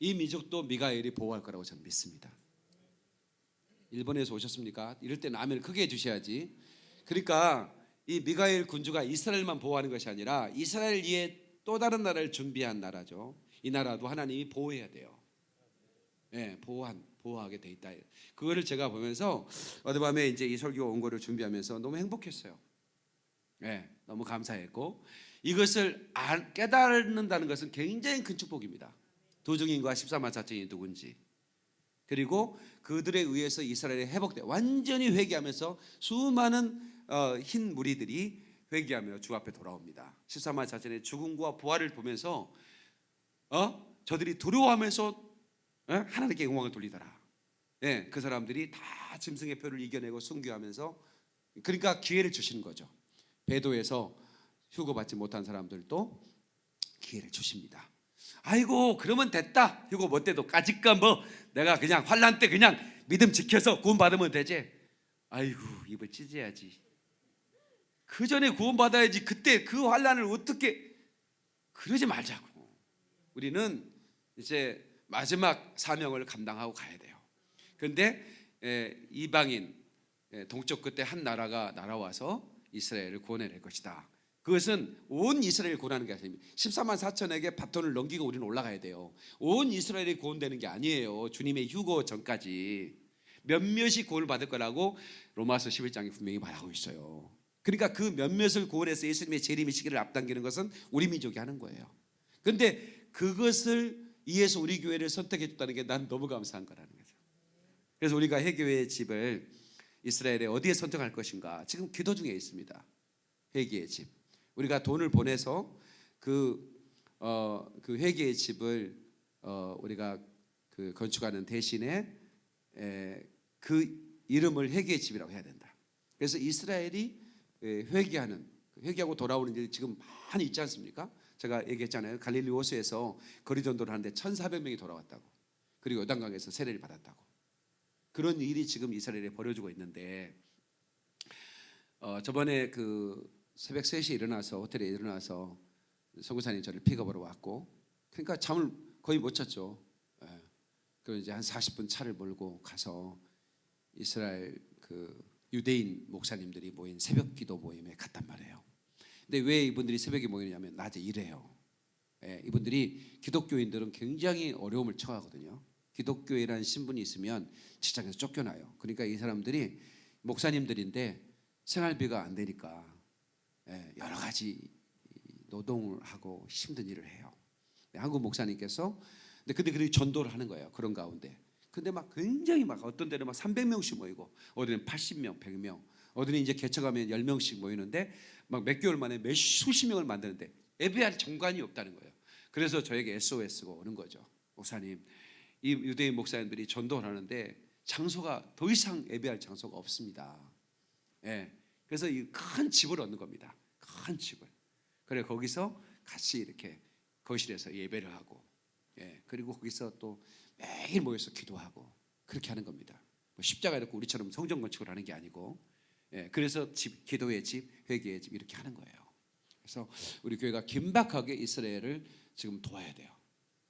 이 민족도 미가엘이 보호할 거라고 저는 믿습니다. 일본에서 오셨습니까? 이럴 때는 아멘을 크게 해주셔야지. 그러니까 이 미가엘 군주가 이스라엘만 보호하는 것이 아니라 이스라엘 위에 또 다른 나라를 준비한 나라죠. 이 나라도 하나님이 보호해야 돼요. 예, 보호한 보호하게 돼 있다. 그거를 제가 보면서 어젯밤에 이제 이 설교 원고를 준비하면서 너무 행복했어요. 예, 너무 감사했고 이것을 알- 깨닫는다는 것은 굉장히 큰 축복입니다. 도중인과 14만 4천이 누군지 그리고 그들에 의해서 이스라엘이 회복돼 완전히 회개하면서 수많은 어, 흰 무리들이 회개하며 주 앞에 돌아옵니다. 14만 4천의 죽음과 부활을 보면서 어 저들이 두려워하면서 예? 하나님께 영광을 돌리더라. 예, 그 사람들이 다 짐승의 표를 이겨내고 순교하면서 그러니까 기회를 주시는 거죠. 배도에서 휴거받지 못한 사람들도 기회를 주십니다. 아이고 그러면 됐다. 휴거 못 돼도 까짓까 뭐 내가 그냥 환란 때 그냥 믿음 지켜서 구원 받으면 되지. 아이고 입을 찢어야지. 그 전에 구원 받아야지. 그때 그 환란을 어떻게 그러지 말자고. 우리는 이제 마지막 사명을 감당하고 가야 돼요. 그런데 에, 이방인 에, 동쪽 끝에 한 나라가 날아와서 이스라엘을 구원해낼 것이다. 그것은 온 이스라엘 구원하는 게 아닙니다. 14만 4천에게 바톤을 넘기고 우리는 올라가야 돼요. 온 이스라엘이 구원되는 게 아니에요. 주님의 휴거 전까지 몇몇이 구원을 받을 거라고 로마서 11장에 분명히 말하고 있어요. 그러니까 그 몇몇을 구원해서 예수님의 재림의 시기를 앞당기는 것은 우리 민족이 하는 거예요. 근데 그것을 이해해서 우리 교회를 선택해 줬다는 게 난 너무 감사한 거라는 거죠. 그래서 우리가 해교회의 집을 이스라엘에 어디에 선택할 것인가 지금 기도 중에 있습니다. 회개의 집. 우리가 돈을 보내서 그, 어, 그 회개의 집을 어, 우리가 그 건축하는 대신에 에, 그 이름을 회개의 집이라고 해야 된다. 그래서 이스라엘이 에, 회개하는 회개하고 돌아오는 일이 지금 많이 있지 않습니까? 제가 얘기했잖아요. 갈릴리 호수에서 거리 전도를 하는데 1,400명이 돌아왔다고. 그리고 요단강에서 세례를 받았다고. 그런 일이 지금 이스라엘에 벌어지고 있는데 어, 저번에 그 새벽 3시에 일어나서 호텔에 일어나서 성구사님 저를 픽업으로 왔고 그러니까 잠을 거의 못 잤죠. 예. 그 이제 한 40분 차를 몰고 가서 이스라엘 그 유대인 목사님들이 모인 새벽 기도 모임에 갔단 말이에요. 근데 왜 이분들이 새벽에 모이냐면 낮에 일해요. 예, 이분들이 기독교인들은 굉장히 어려움을 처하거든요. 기독교회라는 신분이 있으면 직장에서 쫓겨나요. 그러니까 이 사람들이 목사님들인데 생활비가 안 되니까 예, 여러 가지 노동을 하고 힘든 일을 해요. 네, 한국 목사님께서 근데 근데 그들이 전도를 하는 거예요. 그런 가운데. 근데 막 굉장히 막 어떤 데는 막 300명씩 모이고 어디는 80명, 100명, 어디는 이제 개척하면 10명씩 모이는데 막 몇 개월 만에 몇 수십 명을 만드는데 예배할 정관이 없다는 거예요. 그래서 저에게 SOS가 오는 거죠. 목사님, 이 유대인 목사님들이 전도를 하는데 장소가 더 이상 예배할 장소가 없습니다. 예. 그래서 이 큰 집을 얻는 겁니다. 큰 집을. 그래 거기서 같이 이렇게 거실에서 예배를 하고, 예. 그리고 거기서 또 매일 모여서 기도하고 그렇게 하는 겁니다. 뭐 십자가 이렇게 우리처럼 성전 건축을 하는 게 아니고, 예. 그래서 집, 기도의 집, 회개의 집 이렇게 하는 거예요. 그래서 우리 교회가 긴박하게 이스라엘을 지금 도와야 돼요.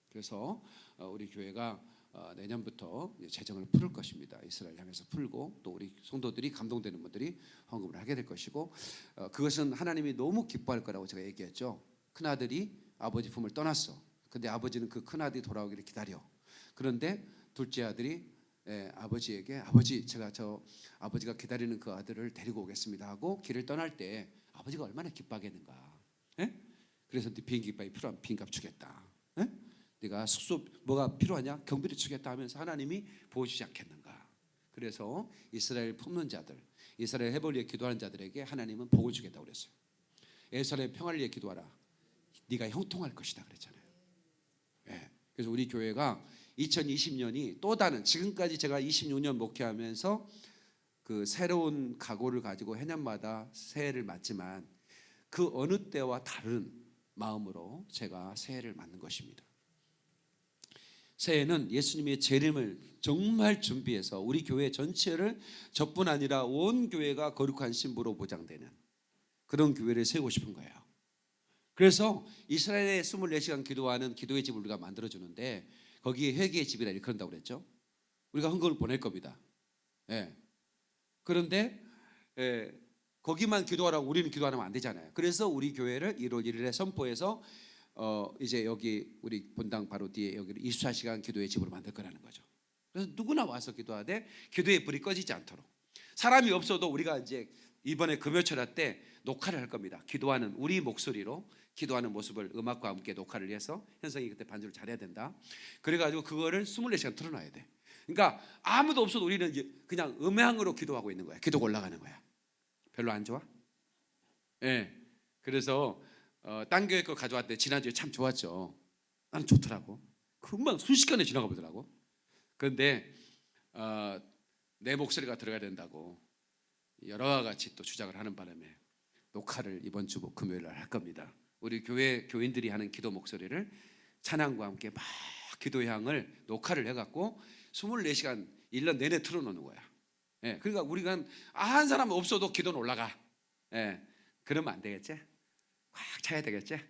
그래서 어, 우리 교회가 어, 내년부터 재정을 풀을 것입니다. 이스라엘 향해서 풀고 또 우리 성도들이 감동되는 분들이 헌금을 하게 될 것이고 어, 그것은 하나님이 너무 기뻐할 거라고 제가 얘기했죠. 큰 아들이 아버지 품을 떠났어. 근데 아버지는 그 큰 아들이 돌아오기를 기다려. 그런데 둘째 아들이 예, 아버지에게 아버지 제가 저 아버지가 기다리는 그 아들을 데리고 오겠습니다 하고 길을 떠날 때 아버지가 얼마나 기뻐하겠는가. 예? 그래서 네 비행기 값이 필요한 비행값 주겠다. 예? 네가 숙소 뭐가 필요하냐 경비를 주겠다 하면서 하나님이 보여주지 않겠는가. 그래서 이스라엘 품는 자들, 이스라엘 해볼 위해 기도하는 자들에게 하나님은 복을 주겠다 고 그랬어요. 이스라엘 평화를 위해 기도하라. 네가 형통할 것이다 그랬잖아요. 예. 그래서 우리 교회가 2020년이 또 다른 지금까지 제가 26년 목회하면서 그 새로운 각오를 가지고 해년마다 새해를 맞지만 그 어느 때와 다른 마음으로 제가 새해를 맞는 것입니다. 새해는 예수님의 재림을 정말 준비해서 우리 교회 전체를 저뿐 아니라 온 교회가 거룩한 신부로 보장되는 그런 교회를 세우고 싶은 거예요. 그래서 이스라엘에 24시간 기도하는 기도의 집을 우리가 만들어 주는데 거기에 회개의 집이라 그런다고 그랬죠. 우리가 헌금을 보낼 겁니다. 예. 그런데 예, 거기만 기도하라고 우리는 기도하면 안 되잖아요. 그래서 우리 교회를 1월 1일에 선포해서 어 이제 여기 우리 본당 바로 뒤에 여기를 24시간 기도의 집으로 만들 거라는 거죠. 그래서 누구나 와서 기도하되 기도의 불이 꺼지지 않도록 사람이 없어도 우리가 이제 이번에 금요철화 때 녹화를 할 겁니다. 기도하는 우리 목소리로 기도하는 모습을 음악과 함께 녹화를 해서 현성이 그때 반주를 잘해야 된다. 그래가지고 그거를 24시간 틀어놔야 돼. 그러니까 아무도 없어도 우리는 그냥 음향으로 기도하고 있는 거야. 기도가 올라가는 거야. 별로 안 좋아? 예. 그래서 어, 딴 교회 거 가져왔대. 지난주에 참 좋았죠. 나는 좋더라고. 금방 순식간에 지나가 보더라고. 그런데 어, 내 목소리가 들어가야 된다고 여러 가지 또 주장을 하는 바람에 녹화를 이번 주 금요일 날 할 겁니다. 우리 교회 교인들이 하는 기도 목소리를 찬양과 함께 막 기도 향을 녹화를 해갖고 24시간 1년 내내 틀어놓는 거야. 예, 그러니까 우리가 한 사람 없어도 기도는 올라가. 예, 그러면 안 되겠지? 꽉 차야 되겠지?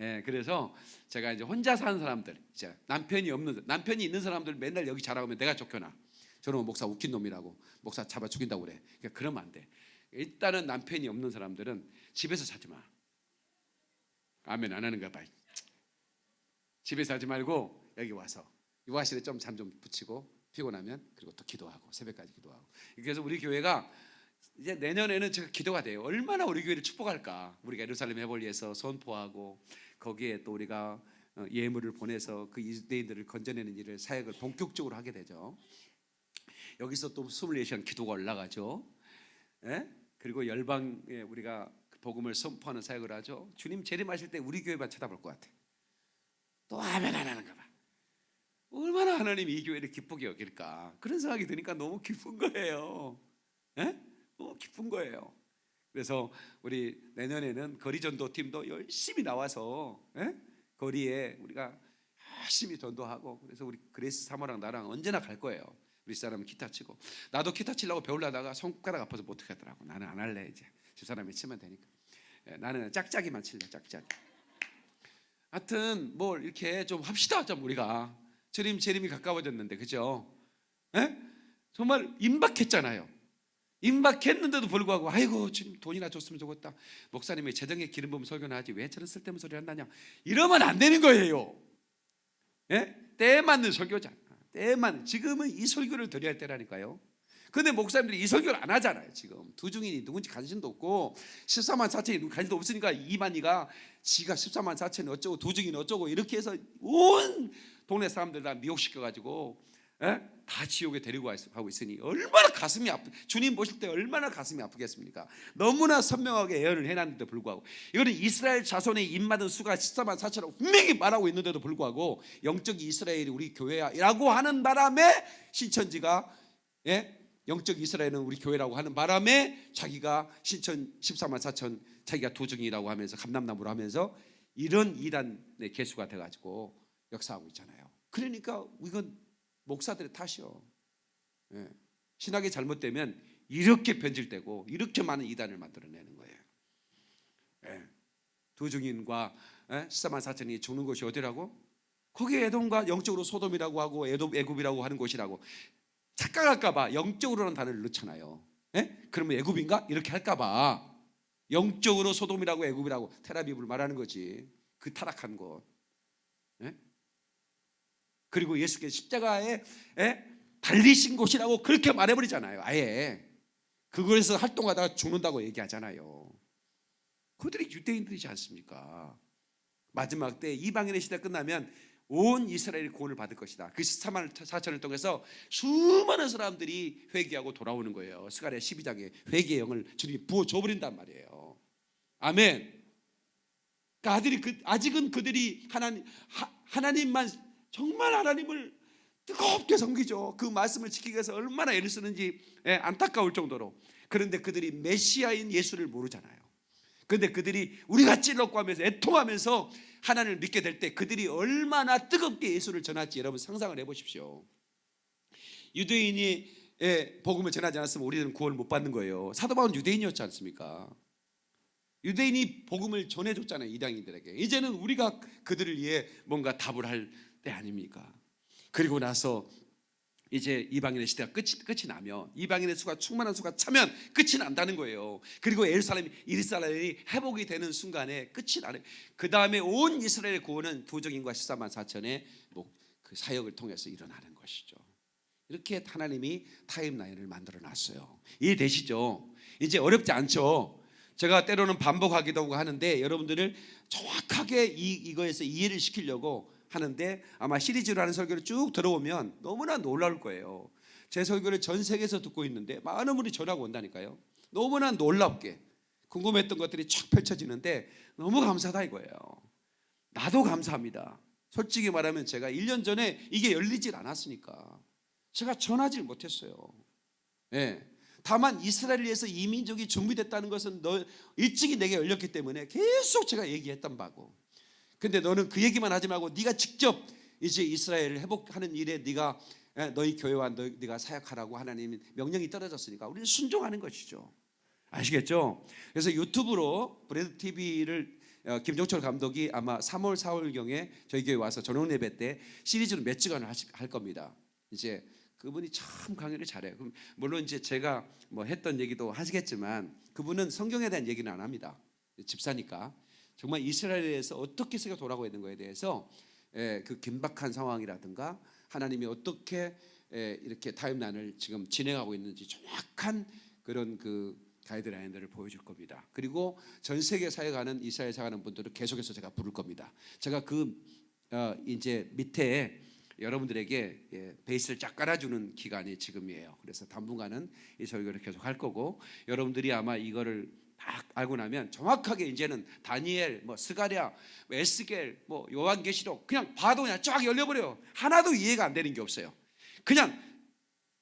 예, 그래서 제가 이제 혼자 사는 사람들, 이제 남편이 없는 남편이 있는 사람들 맨날 여기 자랑하면 내가 쫓겨나. 저놈은 목사 웃긴 놈이라고 목사 잡아 죽인다고 그래. 그러니까 그러면 안 돼. 일단은 남편이 없는 사람들은 집에서 자지 마. 아멘 안 하는가 봐. 집에서 하지 말고 여기 와서 유아실에 좀 잠 좀 붙이고 피곤하면 그리고 또 기도하고 새벽까지 기도하고. 그래서 우리 교회가 이제 내년에는 제가 기도가 돼요. 얼마나 우리 교회를 축복할까. 우리가 예루살렘 해볼리에서 선포하고 거기에 또 우리가 어, 예물을 보내서 그 유대인들을 건져내는 일을 사역을 본격적으로 하게 되죠. 여기서 또 24시간 기도가 올라가죠. 예? 그리고 열방에 우리가 그 복음을 선포하는 사역을 하죠. 주님 재림하실 때 우리 교회만 쳐다볼 것 같아. 또 아멘 안 하는가 봐. 얼마나 하나님이 이 교회를 기쁘게 여길까. 그런 생각이 드니까 너무 기쁜 거예요. 예? 너무 기쁜 거예요. 그래서 우리 내년에는 거리 전도 팀도 열심히 나와서 예? 거리에 우리가 열심히 전도하고 그래서 우리 그레이스 사모랑 나랑 언제나 갈 거예요. 우리 사람은 기타 치고 나도 기타 치려고 배우려다가 손가락 아파서 못 하겠더라고. 나는 안 할래 이제 집사람이 치면 되니까. 예, 나는 짝짝이만 칠래 짝짝이. 하여튼 뭘 이렇게 좀 합시다 좀 우리가 재림 재림이 가까워졌는데 그죠? 예? 정말 임박했잖아요. 임박했는데도 불구하고 아이고 주님 돈이나 줬으면 좋겠다. 목사님이 재정에 기름 부음 설교나 하지 왜 저런 쓸데없는 소리 한다냐? 이러면 안 되는 거예요. 예? 때에 맞는 설교자. 때에 맞는 지금은 이 설교를 드려야 할 때라니까요. 근데 목사님들이 이 설교를 안 하잖아요. 지금 두 중인이 누군지 관심도 없고 14만 4천이 관심도 없으니까 이만희가 지가 14만 4천이 어쩌고 두 중인 어쩌고 이렇게 해서 온 동네 사람들 다 미혹시켜 가지고 예? 다 지옥에 데리고 가고 있으니 얼마나 가슴이 아프 주님 보실 때 얼마나 가슴이 아프겠습니까? 너무나 선명하게 예언을 해놨는데 불구하고 이거는 이스라엘 자손의 입맞은 수가 14만 4천이라고 분명히 말하고 있는데도 불구하고 영적 이스라엘이 우리 교회야라고 하는 바람에 신천지가 예? 영적 이스라엘은 우리 교회라고 하는 바람에 자기가 신천 14만 4천 자기가 도중이라고 하면서 감남나무로 하면서 이런 이단의 개수가 돼가지고 역사하고 있잖아요. 그러니까 이건 목사들의 탓이요. 예. 신학이 잘못되면 이렇게 변질되고 이렇게 많은 이단을 만들어내는 거예요. 예. 두 증인과 예? 14만 4천이 죽는 곳이 어디라고? 거기 에돔과 영적으로 소돔이라고 하고 에돔 애굽이라고 하는 곳이라고 착각할까봐 영적으로는 단어를 넣잖아요. 예? 그러면 애굽인가 이렇게 할까봐 영적으로 소돔이라고 애굽이라고 테라비브를 말하는 거지. 그 타락한 곳. 예? 그리고 예수께서 십자가에 예? 달리신 곳이라고 그렇게 말해버리잖아요. 아예 그곳에서 활동하다가 죽는다고 얘기하잖아요. 그들이 유대인들이지 않습니까? 마지막 때 이방인의 시대 끝나면 온 이스라엘이 구원을 받을 것이다. 그 14만 4천을 통해서 수많은 사람들이 회개하고 돌아오는 거예요. 스가랴 12장에 회개의 영을 주님이 부어 줘버린단 말이에요. 아멘. 그러니까 아들이 그, 아직은 그들이 하나님 하, 하나님만 정말 하나님을 뜨겁게 섬기죠. 그 말씀을 지키기 위해서 얼마나 애를 쓰는지 예, 안타까울 정도로. 그런데 그들이 메시아인 예수를 모르잖아요. 그런데 그들이 우리가 찔렀고 하면서 애통하면서 하나님을 믿게 될 때 그들이 얼마나 뜨겁게 예수를 전할지 여러분 상상을 해보십시오. 유대인이 예, 복음을 전하지 않았으면 우리는 구원을 못 받는 거예요. 사도 바울은 유대인이었지 않습니까? 유대인이 복음을 전해줬잖아요 이방인들에게. 이제는 우리가 그들을 위해 뭔가 답을 할 때 아닙니까? 그리고 나서 이제 이방인의 시대가 끝이, 끝이 나면 이방인의 수가 충만한 수가 차면 끝이 난다는 거예요. 그리고 예루살렘 이스라엘이 회복이 되는 순간에 끝이 나는. 그 다음에 온 이스라엘의 구원은 부족인과 14만 4천의 그 사역을 통해서 일어나는 것이죠. 이렇게 하나님이 타임라인을 만들어 놨어요. 이해되시죠? 이제 어렵지 않죠? 제가 때로는 반복하기도 하고 하는데 여러분들을 정확하게 이, 이거에서 이해를 시키려고 하는데 아마 시리즈로 하는 설교를 쭉 들어오면 너무나 놀라울 거예요. 제 설교를 전 세계에서 듣고 있는데 많은 분이 전화가 온다니까요. 너무나 놀랍게 궁금했던 것들이 쫙 펼쳐지는데 너무 감사하다 이거예요. 나도 감사합니다. 솔직히 말하면 제가 1년 전에 이게 열리질 않았으니까 제가 전하지 못했어요. 예. 다만 이스라엘 에서 이민족이 준비됐다는 것은 너 일찍이 내게 열렸기 때문에 계속 제가 얘기했던 바고. 근데 너는 그 얘기만 하지 말고 네가 직접 이제 이스라엘을 회복하는 일에 네가 예, 너희 교회와 너, 네가 사역하라고 하나님 명령이 떨어졌으니까 우리는 순종하는 것이죠. 아시겠죠? 그래서 유튜브로 브레드 TV를 어, 김종철 감독이 아마 3월 4월 경에 저희 교회 와서 전원 예배 때 시리즈로 몇 하시- 할 겁니다. 이제 그분이 참 강의를 잘해요. 그럼 물론 이제 제가 뭐 했던 얘기도 하시겠지만 그분은 성경에 대한 얘기는 안 합니다. 집사니까 정말 이스라엘에서 어떻게 세계 돌아가고 있는 거에 대해서 예, 그 긴박한 상황이라든가 하나님이 어떻게 예, 이렇게 타임라인을 지금 진행하고 있는지 정확한 그런 그 가이드라인들을 보여줄 겁니다. 그리고 전 세계 사역하는 이스라엘 사역하는 분들을 계속해서 제가 부를 겁니다. 제가 그 어, 이제 밑에 여러분들에게 예, 베이스를 쫙 깔아주는 기간이 지금이에요. 그래서 당분간은 이 설교를 계속 할 거고 여러분들이 아마 이거를 딱 알고 나면 정확하게 이제는 다니엘, 뭐 스가랴, 뭐 에스겔, 뭐 요한계시록 그냥 봐도 그냥 쫙 열려버려요. 하나도 이해가 안 되는 게 없어요. 그냥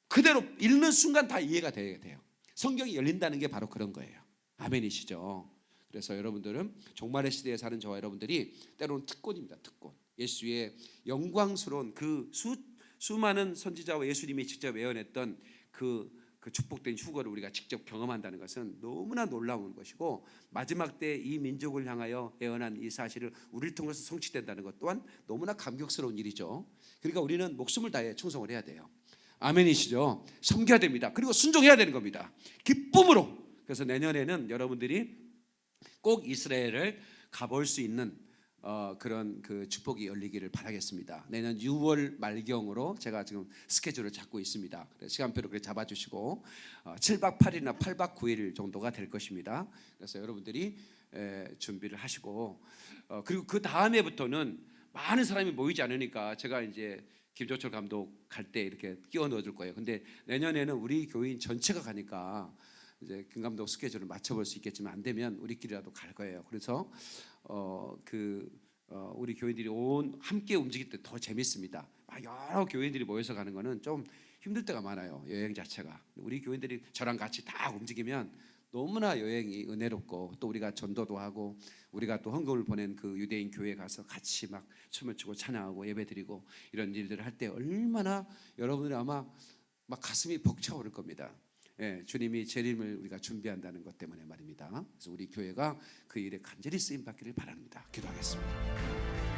그대로 읽는 순간 다 이해가 돼야 돼요. 성경이 열린다는 게 바로 그런 거예요. 아멘이시죠. 그래서 여러분들은 종말의 시대에 사는 저와 여러분들이 때로는 특권입니다. 특권. 예수의 영광스러운 그 수, 수많은 선지자와 예수님이 직접 예언했던 그, 그 축복된 휴거를 우리가 직접 경험한다는 것은 너무나 놀라운 것이고 마지막 때 이 민족을 향하여 예언한 이 사실을 우리를 통해서 성취된다는 것 또한 너무나 감격스러운 일이죠. 그러니까 우리는 목숨을 다해 충성을 해야 돼요. 아멘이시죠? 섬겨야 됩니다. 그리고 순종해야 되는 겁니다. 기쁨으로. 그래서 내년에는 여러분들이 꼭 이스라엘을 가볼 수 있는 어, 그런 그 축복이 열리기를 바라겠습니다. 내년 6월 말경으로 제가 지금 스케줄을 잡고 있습니다. 시간표를 그렇게 잡아주시고 어, 7박 8일이나 8박 9일 정도가 될 것입니다. 그래서 여러분들이 에, 준비를 하시고 어, 그리고 그 다음에부터는 많은 사람이 모이지 않으니까 제가 이제 김조철 감독 갈 때 이렇게 끼워 넣어줄 거예요. 근데 내년에는 우리 교인 전체가 가니까 이제 김 감독 스케줄을 맞춰볼 수 있겠지만 안 되면 우리끼리라도 갈 거예요. 그래서 어 그 어, 우리 교인들이 온 함께 움직일 때 더 재밌습니다. 막 여러 교인들이 모여서 가는 거는 좀 힘들 때가 많아요. 여행 자체가 우리 교인들이 저랑 같이 다 움직이면 너무나 여행이 은혜롭고 또 우리가 전도도 하고 우리가 또 헌금을 보낸 그 유대인 교회에 가서 같이 막 춤을 추고 찬양하고 예배드리고 이런 일들을 할 때 얼마나 여러분들이 아마 막 가슴이 벅차오를 겁니다. 예, 주님이 재림을 우리가 준비한다는 것 때문에 말입니다. 그래서 우리 교회가 그 일에 간절히 쓰임 받기를 바랍니다. 기도하겠습니다.